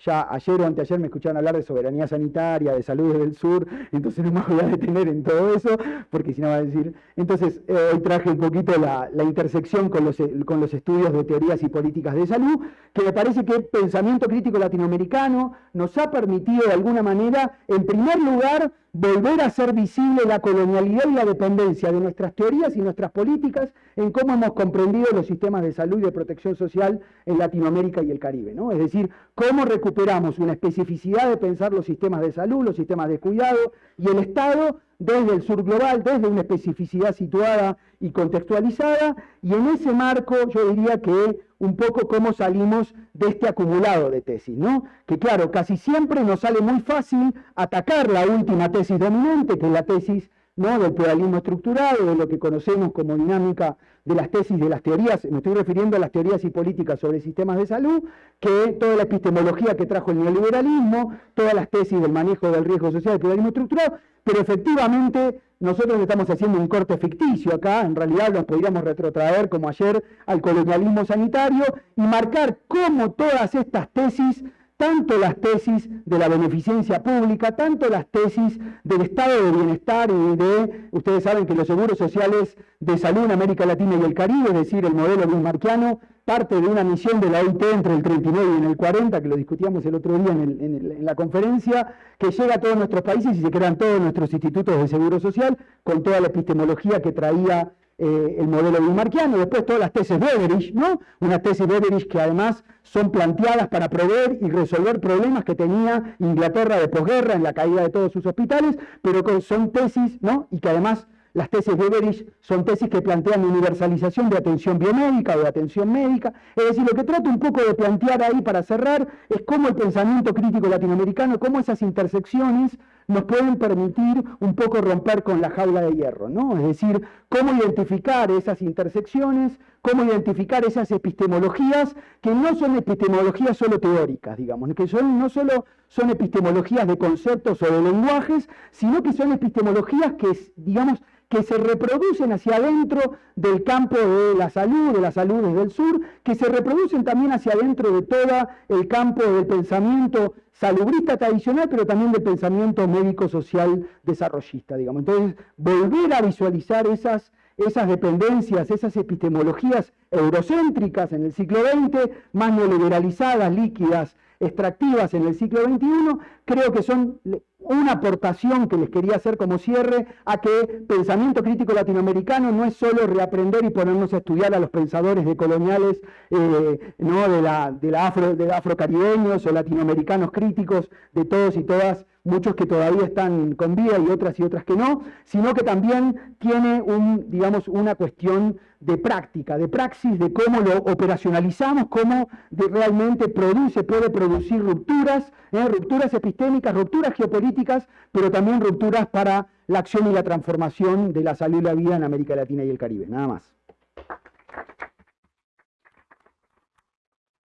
[SPEAKER 7] ya ayer o anteayer me escucharon hablar de soberanía sanitaria, de salud del sur, entonces no me voy a detener en todo eso, porque si no va a decir... Entonces, eh, hoy traje un poquito la, intersección con los, con los estudios de teorías y políticas de salud, que me parece que el pensamiento crítico latinoamericano nos ha permitido de alguna manera, en primer lugar, volver a hacer visible la colonialidad y la dependencia de nuestras teorías y nuestras políticas en cómo hemos comprendido los sistemas de salud y de protección social en Latinoamérica y el Caribe. ¿no? Es decir, cómo recuperamos una especificidad de pensar los sistemas de salud, los sistemas de cuidado y el Estado desde el sur global, desde una especificidad situada y contextualizada, y en ese marco yo diría que un poco cómo salimos de este acumulado de tesis, ¿no? Que claro, casi siempre nos sale muy fácil atacar la última tesis dominante, que es la tesis ¿no? del pluralismo estructurado, de lo que conocemos como dinámica de las tesis, de las teorías, me estoy refiriendo a las teorías y políticas sobre sistemas de salud, que toda la epistemología que trajo el neoliberalismo, todas las tesis del manejo del riesgo social, del pluralismo estructurado, pero efectivamente nosotros estamos haciendo un corte ficticio acá, en realidad nos podríamos retrotraer como ayer al colonialismo sanitario y marcar cómo todas estas tesis tanto las tesis de la beneficencia pública, tanto las tesis del estado de bienestar y de, ustedes saben que los seguros sociales de salud en América Latina y el Caribe, es decir, el modelo bismarquiano, parte de una misión de la OIT entre el 39 y el 40, que lo discutíamos el otro día en, la conferencia, que llega a todos nuestros países y se crean todos nuestros institutos de seguro social con toda la epistemología que traía eh, el modelo bismarquiano, después todas las tesis Beveridge, ¿no? Unas tesis Beveridge que además son planteadas para prever y resolver problemas que tenía Inglaterra de posguerra en la caída de todos sus hospitales, pero son tesis, ¿no? Y que además las tesis Beveridge son tesis que plantean universalización de atención biomédica o de atención médica. Es decir, lo que trato un poco de plantear ahí para cerrar es cómo el pensamiento crítico latinoamericano, cómo esas intersecciones nos pueden permitir un poco romper con la jaula de hierro, ¿no? Es decir, cómo identificar esas intersecciones, cómo identificar esas epistemologías que no son epistemologías solo teóricas, digamos, que son, no solo son epistemologías de conceptos o de lenguajes, sino que son epistemologías que, digamos, que se reproducen hacia adentro del campo de la salud, de la salud desde el sur, que se reproducen también hacia adentro de todo el campo del pensamiento salubrista tradicional, pero también del pensamiento médico-social desarrollista, digamos. Entonces, volver a visualizar esas, esas dependencias, esas epistemologías eurocéntricas en el siglo XX, más neoliberalizadas, líquidas, extractivas en el siglo XXI, creo que son una aportación que les quería hacer como cierre a que pensamiento crítico latinoamericano no es solo reaprender y ponernos a estudiar a los pensadores decoloniales eh, ¿no? de, la, de, la afro, de afrocaribeños o latinoamericanos críticos de todos y todas muchos que todavía están con vida y otras y otras que no, sino que también tiene un, digamos, una cuestión de práctica, de praxis, de cómo lo operacionalizamos, cómo realmente produce, puede producir rupturas, ¿eh? rupturas epistémicas, rupturas geopolíticas, pero también rupturas para la acción y la transformación de la salud y la vida en América Latina y el Caribe. Nada más.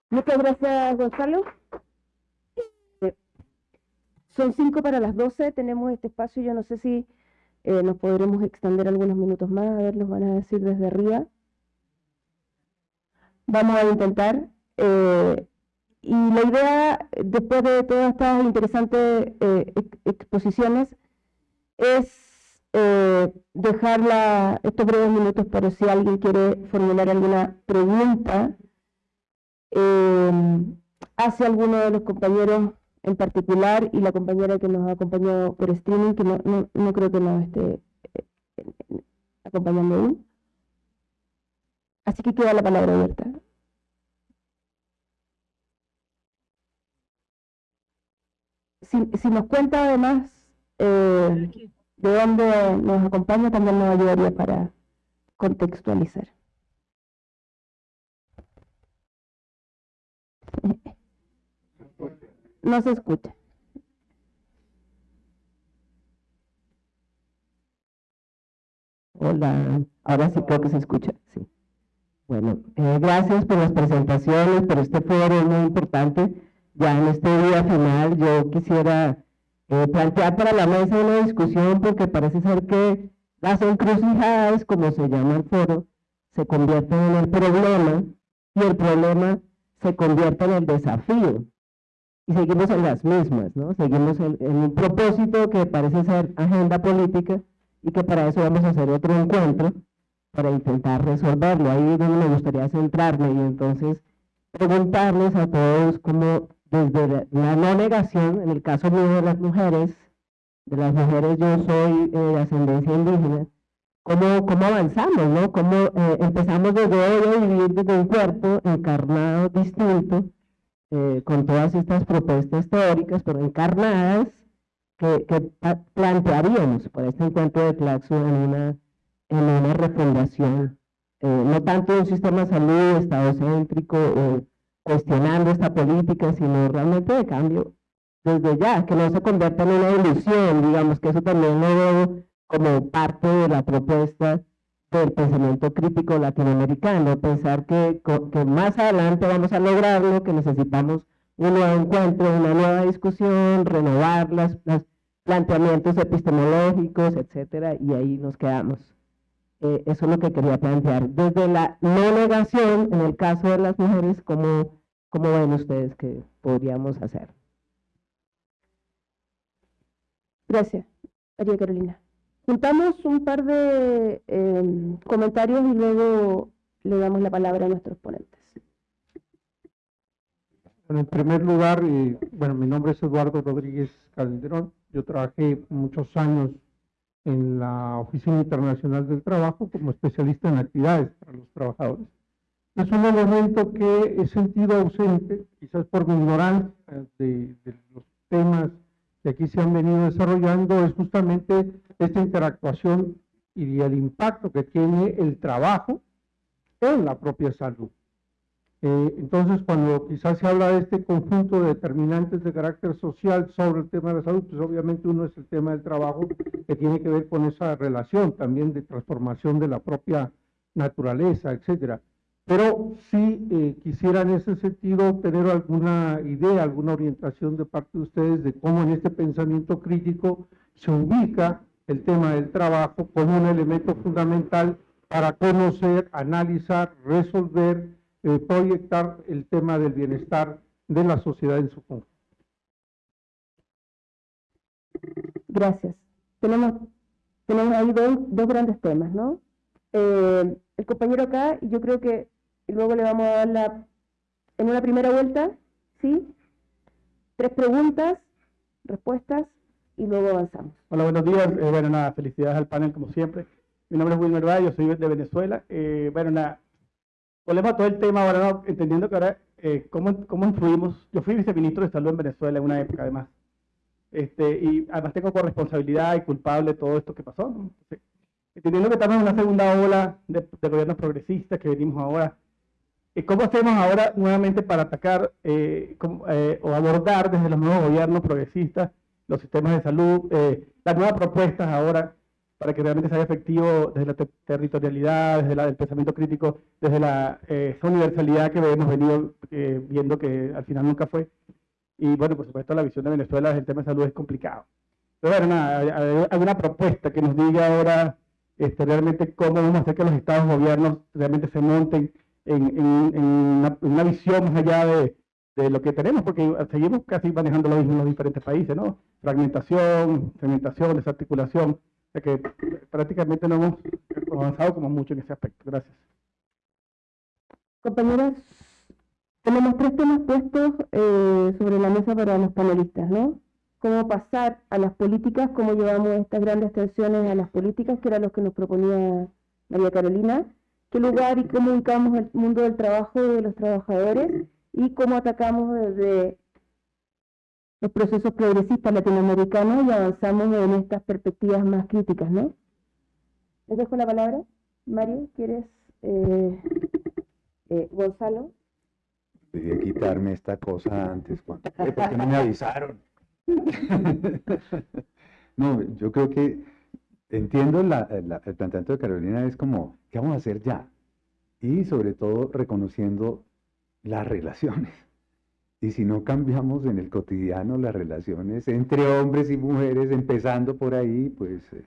[SPEAKER 8] Muchas gracias, Gonzalo. Son cinco para las doce, tenemos este espacio, yo no sé si eh, nos podremos extender algunos minutos más, a ver, nos van a decir desde arriba. Vamos a intentar. Eh, y la idea, después de todas estas interesantes eh, exposiciones, es dejar estos breves minutos para si alguien quiere formular alguna pregunta hacia alguno de los compañeros en particular y la compañera que nos ha acompañado por streaming, que no, no, creo que nos esté eh, acompañando aún. Así que queda la palabra abierta. Si, nos cuenta además eh, de dónde nos acompaña, también nos ayudaría para contextualizar. No se escucha. Hola, ahora sí creo que se escucha, sí. Bueno, eh, gracias por las presentaciones, por este foro muy importante. Ya en este día final yo quisiera eh, plantear para la mesa una discusión porque parece ser que las encrucijadas, como se llama el foro, se convierten en el problema y el problema se convierte en el desafío y seguimos en las mismas, ¿no? Seguimos en, un propósito que parece ser agenda política y que para eso vamos a hacer otro encuentro para intentar resolverlo. Ahí es donde me gustaría centrarme y entonces preguntarles a todos cómo desde la no negación, en el caso mío de las mujeres, de las mujeres yo soy eh, de ascendencia indígena, cómo, cómo avanzamos, ¿no? Cómo eh, empezamos desde hoy a vivir desde un cuerpo encarnado distinto, eh, con todas estas propuestas teóricas, pero encarnadas, que, plantearíamos para este encuentro de Claxo en una, en una refundación, eh, no tanto de un sistema de salud estadocéntrico o cuestionando esta política, sino realmente de cambio desde ya, que no se convierta en una ilusión, digamos que eso también lo veo como parte de la propuesta del pensamiento crítico latinoamericano, pensar que, que más adelante vamos a lograrlo, que necesitamos un nuevo encuentro, una nueva discusión, renovar los planteamientos epistemológicos, etcétera, y ahí nos quedamos. Eh, eso es lo que quería plantear. Desde la no negación, en el caso de las mujeres, como ¿Cómo ven ustedes que podríamos hacer?
[SPEAKER 3] Gracias, María Carolina. Juntamos un par de em, comentarios y luego le damos la palabra a nuestros ponentes.
[SPEAKER 9] Bueno, en primer lugar, eh, bueno, mi nombre es Eduardo Rodríguez Calderón. Yo trabajé muchos años en la Oficina Internacional del Trabajo como especialista en actividades para los trabajadores. Es un elemento que he sentido ausente, quizás por mi ignorancia de, de los temas que aquí se han venido desarrollando, es justamente esta interactuación y el impacto que tiene el trabajo en la propia salud. Eh, entonces, cuando quizás se habla de este conjunto de determinantes de carácter social sobre el tema de la salud, pues obviamente uno es el tema del trabajo, que tiene que ver con esa relación también de transformación de la propia naturaleza, etcétera. Pero sí eh, quisiera en ese sentido tener alguna idea, alguna orientación de parte de ustedes de cómo en este pensamiento crítico se ubica el tema del trabajo como un elemento fundamental para conocer, analizar, resolver, eh, proyectar el tema del bienestar de la sociedad en su conjunto.
[SPEAKER 3] Gracias. Tenemos, tenemos ahí dos, dos grandes temas, ¿no? Eh, el compañero acá, y yo creo que luego le vamos a dar la, en una primera vuelta, ¿sí? Tres preguntas, respuestas, y luego avanzamos.
[SPEAKER 10] Hola, buenos días. Eh, bueno, nada, felicidades al panel como siempre. Mi nombre es Wilmer Valle, yo soy de Venezuela. Eh, bueno, nada, volvemos a todo el tema ahora, ¿no? entendiendo que ahora, eh, ¿cómo, ¿cómo influimos? Yo fui viceministro de salud en Venezuela en una época, además. Este, y además tengo corresponsabilidad y culpable de todo esto que pasó. entendiendo que estamos en una segunda ola de, gobiernos progresistas que venimos ahora, ¿cómo hacemos ahora nuevamente para atacar o abordar desde los nuevos gobiernos progresistas los sistemas de salud, eh, las nuevas propuestas ahora para que realmente sea efectivo desde la territorialidad, desde la, el pensamiento crítico, desde la eh, universalidad que hemos venido eh, viendo que al final nunca fue. Y bueno, por supuesto la visión de Venezuela desde el tema de salud es complicado. Pero bueno, nada, hay una propuesta que nos diga ahora este, realmente cómo vamos a hacer que los estados gobiernos realmente se monten en, en, una, visión más allá de, de lo que tenemos, porque seguimos casi manejando lo mismo en los diferentes países, ¿no? Fragmentación, segmentación, desarticulación, sea que prácticamente no hemos avanzado como mucho en ese aspecto. Gracias.
[SPEAKER 3] Compañeras, tenemos tres temas puestos eh, sobre la mesa para los panelistas, ¿no? Cómo pasar a las políticas, cómo llevamos estas grandes tensiones a las políticas, que era lo que nos proponía María Carolina, qué lugar y cómo ubicamos el mundo del trabajo de los trabajadores y cómo atacamos desde los procesos progresistas latinoamericanos y avanzamos en estas perspectivas más críticas, ¿no? Les dejo la palabra. Mario, ¿quieres? Eh, eh, Gonzalo.
[SPEAKER 6] Debía quitarme esta cosa antes, ¿por qué no me avisaron? no, yo creo que entiendo la, el planteamiento de Carolina, es como, ¿qué vamos a hacer ya? Y sobre todo reconociendo las relaciones. Y si no cambiamos en el cotidiano las relaciones entre hombres y mujeres, empezando por ahí, pues eh,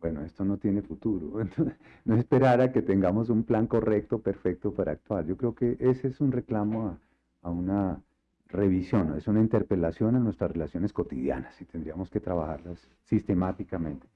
[SPEAKER 6] bueno, esto no tiene futuro. no esperar a que tengamos un plan correcto, perfecto para actuar. Yo creo que ese es un reclamo a, una revisión, es una interpelación a nuestras relaciones cotidianas y tendríamos que trabajarlas sistemáticamente.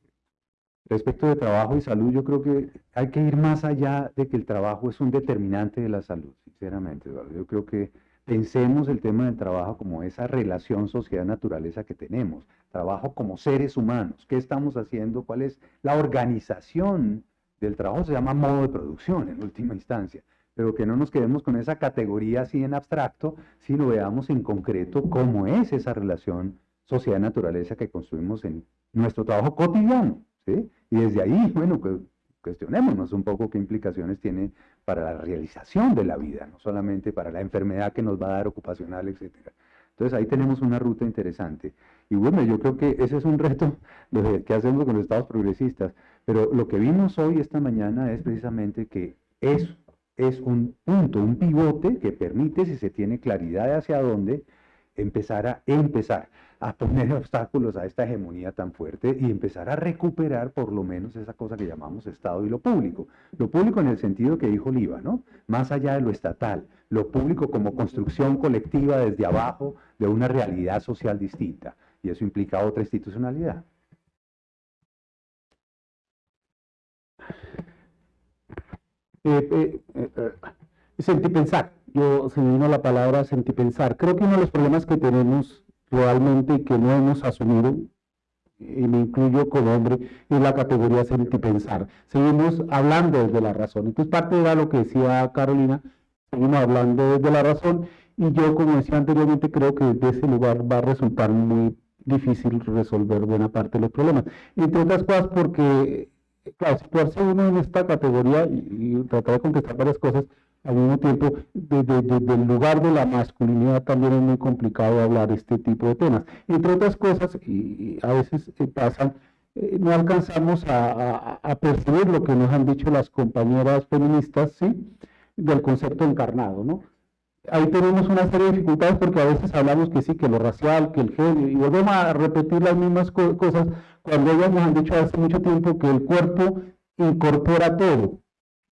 [SPEAKER 6] Respecto de trabajo y salud, yo creo que hay que ir más allá de que el trabajo es un determinante de la salud, sinceramente, Eduardo. Yo creo que pensemos el tema del trabajo como esa relación sociedad-naturaleza que tenemos, trabajo como seres humanos, qué estamos haciendo, cuál es la organización del trabajo, se llama modo de producción en última instancia, pero que no nos quedemos con esa categoría así en abstracto, sino veamos en concreto cómo es esa relación sociedad-naturaleza que construimos en nuestro trabajo cotidiano. Y desde ahí, bueno, cuestionémonos un poco qué implicaciones tiene para la realización de la vida, no solamente para la enfermedad que nos va a dar ocupacional, etc. Entonces ahí tenemos una ruta interesante. Y bueno, yo creo que ese es un reto lo que hacemos con los estados progresistas, pero lo que vimos hoy, esta mañana, es precisamente que es, es un punto, un pivote que permite, si se tiene claridad de hacia dónde, empezar a, empezar a poner obstáculos a esta hegemonía tan fuerte y empezar a recuperar por lo menos esa cosa que llamamos Estado y lo público. Lo público en el sentido que dijo Oliva, ¿no? Más allá de lo estatal, lo público como construcción colectiva desde abajo de una realidad social distinta. Y eso implica otra institucionalidad.
[SPEAKER 5] Eh, eh, eh, pensar. Yo se me vino la palabra sentipensar. Creo que uno de los problemas que tenemos realmente que no hemos asumido, y me incluyo como hombre, es la categoría sentipensar. Seguimos hablando desde la razón. Entonces, parte de lo que decía Carolina, seguimos hablando desde la razón, y yo, como decía anteriormente, creo que desde ese lugar va a resultar muy difícil resolver buena parte de los problemas. Entre otras cosas porque, claro, situarse uno en esta categoría y, y tratar de contestar varias cosas, al mismo tiempo, desde el lugar de la masculinidad también es muy complicado hablar este tipo de temas. Entre otras cosas, y, a veces eh, pasan, eh, no alcanzamos a, percibir lo que nos han dicho las compañeras feministas, ¿sí? Del concepto encarnado, ¿no? Ahí tenemos una serie de dificultades porque a veces hablamos que sí, que lo racial, que el género, y volvemos a repetir las mismas cosas cuando ellas nos han dicho hace mucho tiempo que el cuerpo incorpora todo,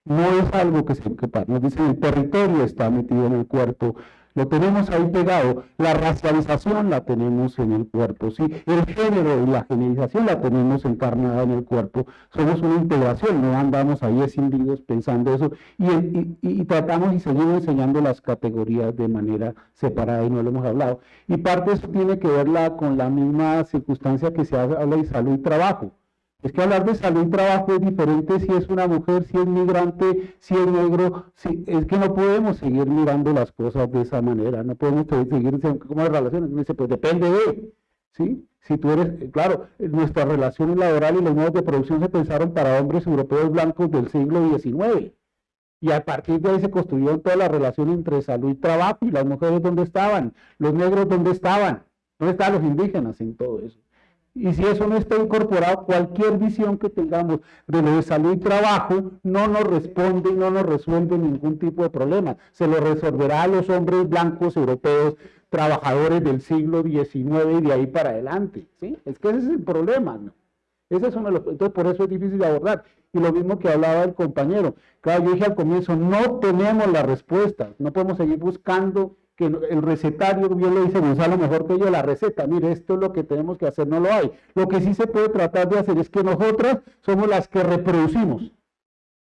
[SPEAKER 5] no es algo que se que nos dicen el territorio está metido en el cuerpo, lo tenemos ahí pegado, la racialización la tenemos en el cuerpo, ¿sí? el género y la generización la tenemos encarnada en el cuerpo, somos una integración, no andamos ahí escindidos pensando eso, y, tratamos y seguimos enseñando las categorías de manera separada y no lo hemos hablado. Y parte de eso tiene que verla con la misma circunstancia que se habla de salud y trabajo. Es que hablar de salud y trabajo es diferente si es una mujer, si es migrante, si es negro. Si, es que no podemos seguir mirando las cosas de esa manera. No podemos seguir como las relaciones. Me dice, pues depende de. ¿sí? Si tú eres, claro, nuestras relaciones laborales y los modos de producción se pensaron para hombres europeos blancos del siglo XIX. Y a partir de ahí se construyeron toda la relación entre salud y trabajo. Y las mujeres, ¿dónde estaban? Los negros, ¿dónde estaban? ¿Dónde estaban los indígenas en todo eso? Y si eso no está incorporado, cualquier visión que tengamos de lo de salud y trabajo no nos responde y no nos resuelve ningún tipo de problema. Se lo resolverá a los hombres blancos europeos, trabajadores del siglo XIX y de ahí para adelante. ¿sí? Es que ese es el problema. ¿no? Ese es uno de entonces, por eso es difícil de abordar. Y lo mismo que hablaba el compañero. Claro, yo dije al comienzo, no tenemos la respuesta. No podemos seguir buscando que el recetario, bien le dice Gonzalo mejor que yo, la receta, mire, esto es lo que tenemos que hacer, no lo hay. Lo que sí se puede tratar de hacer es que nosotras somos las que reproducimos.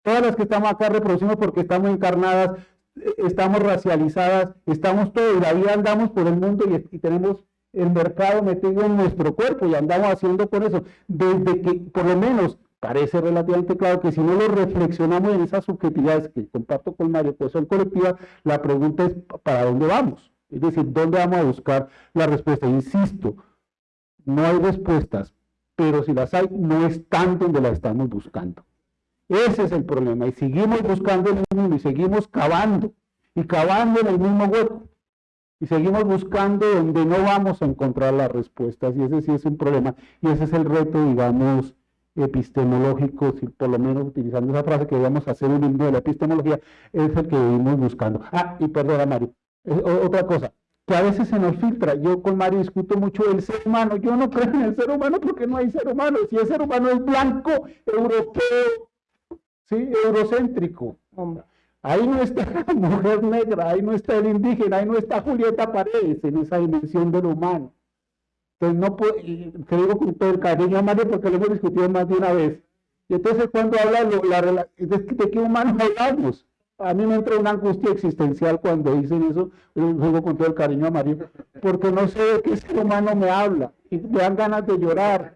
[SPEAKER 5] Todas las que estamos acá reproducimos porque estamos encarnadas, eh, estamos racializadas, estamos todo, y la vida andamos por el mundo y, y tenemos el mercado metido en nuestro cuerpo y andamos haciendo con eso. Desde que, por lo menos, parece relativamente claro que si no lo reflexionamos en esas subjetividades que comparto con Mario, pues son colectivas, la pregunta es ¿para dónde vamos? Es decir, ¿dónde vamos a buscar la respuesta? Insisto, no hay respuestas, pero si las hay, no están donde las estamos buscando. Ese es el problema. Y seguimos buscando el mundo y seguimos cavando y cavando en el mismo hueco. Y seguimos buscando donde no vamos a encontrar las respuestas. Y ese sí es un problema. Y ese es el reto, digamos, epistemológico, si por lo menos utilizando esa frase que debemos hacer un himno de la epistemología, es el que vivimos buscando. Ah, y perdona Mario, otra cosa, que a veces se nos filtra, yo con Mario discuto mucho el ser humano, yo no creo en el ser humano porque no hay ser humano, si el ser humano es blanco, europeo, ¿sí? eurocéntrico, Ahí no está la mujer negra, ahí no está el indígena, ahí no está Julieta Paredes en esa dimensión del humano. Entonces, no puedo, te digo con todo el cariño, Mario, porque lo hemos discutido más de una vez. Y entonces, cuando habla la, de qué humanos hablamos, a mí me entra una angustia existencial cuando dicen eso, pero lo con todo el cariño a Mario, porque no sé de qué ser humano me habla, y me dan ganas de llorar,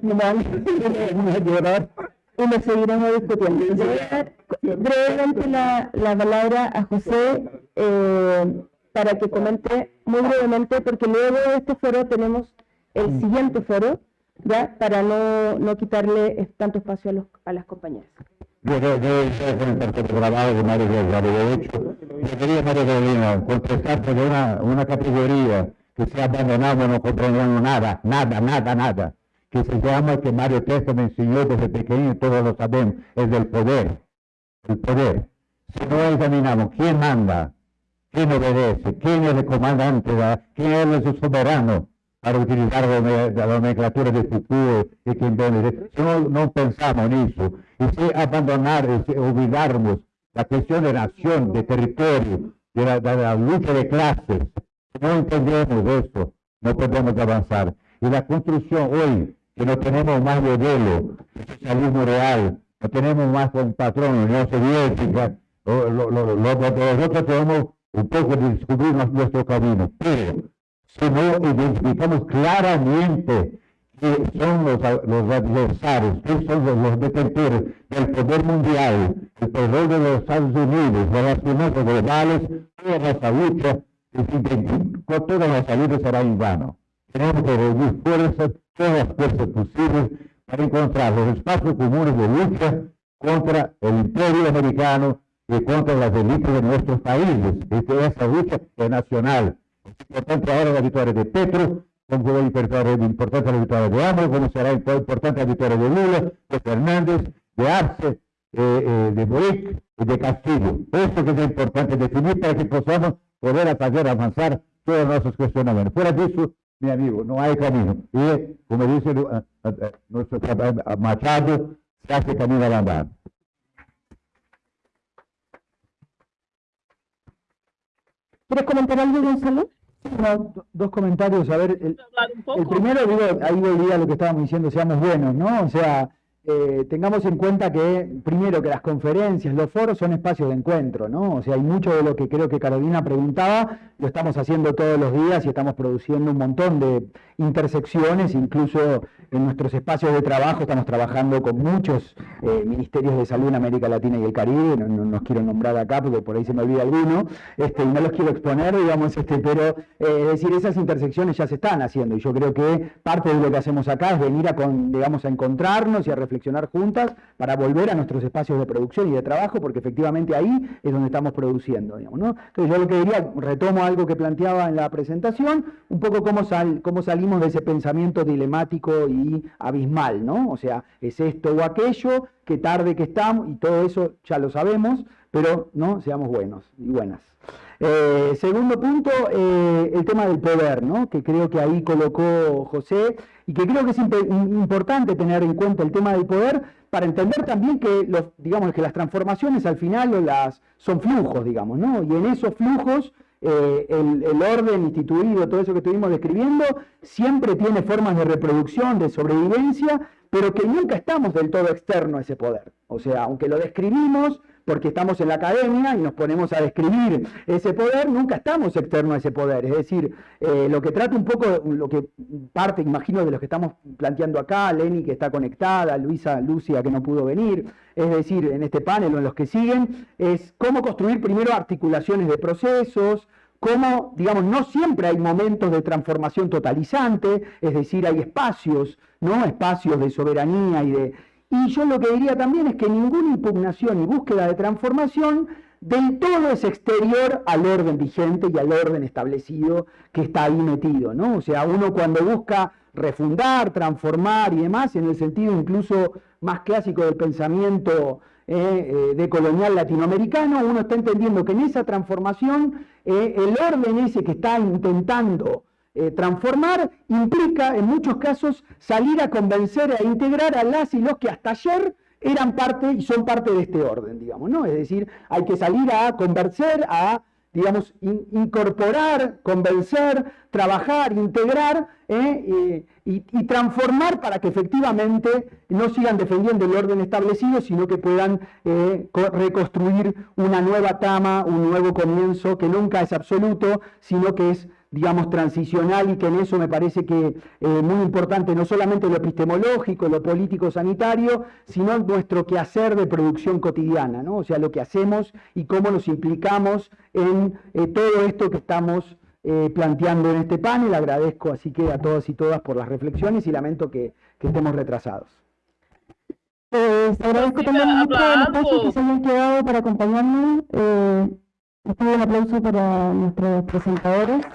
[SPEAKER 5] me dan ganas de llorar. Y me seguiremos discutiendo.
[SPEAKER 3] Brevemente la, la palabra a José. Eh, para que comente muy brevemente, porque luego de este foro tenemos el mm. siguiente foro, ya para no, no quitarle tanto espacio a, los, a las compañeras.
[SPEAKER 2] Yo, yo, yo con el programa de Mario de hecho, yo quería, Mario Carolina, contestarte de una, una categoría que se ha abandonado, no comprendemos nada, nada, nada, nada, que se llama, que Mario Testa me enseñó desde pequeño, todos lo sabemos, es del poder, el poder. Si no examinamos quién manda, ¿Quién obedece? ¿Quién es el comandante? ¿Quién es el soberano para utilizar la nomenclatura de Foucault y quien viene? Si no, no pensamos en eso, y si abandonar, si olvidarnos la cuestión de nación, de territorio, de la, de la lucha de clases, si no entendemos eso, no podemos avanzar. Y la construcción hoy, que no tenemos más modelo de socialismo real, no tenemos más patrón, Unión Soviética, nosotros tenemos un poco de descubrir nuestro camino, pero si no identificamos claramente que son los, los adversarios, que son los, detentores del poder mundial, el poder de los Estados Unidos, de las finanzas globales, toda nuestra lucha, con toda nuestra lucha será en vano. Tenemos que reunir fuerzas, todas las fuerzas posibles, para encontrar los espacios comunes de lucha contra el imperio americano y contra las élites de nuestros países. Esta lucha es nacional. Es importante ahora la victoria de Petro, como será importante la victoria de AMLO, como será importante la victoria de Lula, de Fernández, de Arce, eh, eh, de Boric y de Castillo. Esto que es importante definir para que podamos poder hacer avanzar todos nuestros cuestionamientos. Fuera de eso, mi amigo, no hay camino. Y, como dice uh, nuestro Machado, se hace camino al andar.
[SPEAKER 3] ¿Quieres comentar algo, Gonzalo?
[SPEAKER 7] No, dos comentarios. A ver, el, el primero, digo, ahí volvía lo que estábamos diciendo, seamos buenos, ¿no? O sea, eh, tengamos en cuenta que, primero, que las conferencias, los foros son espacios de encuentro, ¿no? O sea, hay mucho de lo que creo que Carolina preguntaba, lo estamos haciendo todos los días y estamos produciendo un montón de intersecciones, incluso en nuestros espacios de trabajo estamos trabajando con muchos eh, ministerios de salud en América Latina y el Caribe, no, no, quiero nombrar acá porque por ahí se me olvida alguno, este, y no los quiero exponer, digamos, este, pero eh, es decir, esas intersecciones ya se están haciendo y yo creo que parte de lo que hacemos acá es venir a, con, digamos, a encontrarnos y a reflexionar juntas para volver a nuestros espacios de producción y de trabajo, porque efectivamente ahí es donde estamos produciendo. Digamos, ¿no? Entonces yo lo que diría, retomo algo que planteaba en la presentación, un poco cómo, sal, cómo salimos de ese pensamiento dilemático abismal, ¿no? O sea, es esto o aquello, qué tarde que estamos, y todo eso ya lo sabemos, pero no seamos buenos y buenas. Eh, segundo punto, eh, el tema del poder, ¿no? que creo que ahí colocó José y que creo que es importante tener en cuenta el tema del poder para entender también que, los, digamos, que las transformaciones al final las, son flujos, digamos, ¿no? y en esos flujos eh, el, el, orden instituido, todo eso que estuvimos describiendo, siempre tiene formas de reproducción, de sobrevivencia, pero que nunca estamos del todo externo a ese poder. O sea, aunque lo describimos, porque estamos en la academia y nos ponemos a describir ese poder, nunca estamos externos a ese poder. Es decir, eh, lo que trata un poco, lo que parte, imagino, de lo que estamos planteando acá, Lenny que está conectada, Luisa, Lucia que no pudo venir, es decir, en este panel o en los que siguen, es cómo construir primero articulaciones de procesos, cómo, digamos, no siempre hay momentos de transformación totalizante, es decir, hay espacios, ¿no? Espacios de soberanía y de, y yo lo que diría también es que ninguna impugnación y búsqueda de transformación del todo es exterior al orden vigente y al orden establecido que está ahí metido, ¿no? O sea, uno cuando busca refundar, transformar y demás, en el sentido incluso más clásico del pensamiento eh, eh, de colonial latinoamericano, uno está entendiendo que en esa transformación eh, el orden ese que está intentando eh, transformar implica, en muchos casos, salir a convencer, a integrar a las y los que hasta ayer eran parte y son parte de este orden, digamos, ¿no? Es decir, hay que salir a convencer, a, digamos, incorporar, convencer, trabajar, integrar ¿eh? y, transformar para que efectivamente no sigan defendiendo el orden establecido, sino que puedan eh, reconstruir una nueva tama, un nuevo comienzo que nunca es absoluto, sino que es digamos, transicional y que en eso me parece que es eh, muy importante no solamente lo epistemológico, lo político-sanitario, sino nuestro quehacer de producción cotidiana, ¿no? o sea, lo que hacemos y cómo nos implicamos en eh, todo esto que estamos eh, planteando en este panel. Agradezco así que a todos y todas por las reflexiones y lamento que, que estemos retrasados.
[SPEAKER 3] Pues agradezco también mucho el espacio que se hayan quedado para acompañarnos. Eh, un aplauso para nuestros presentadores.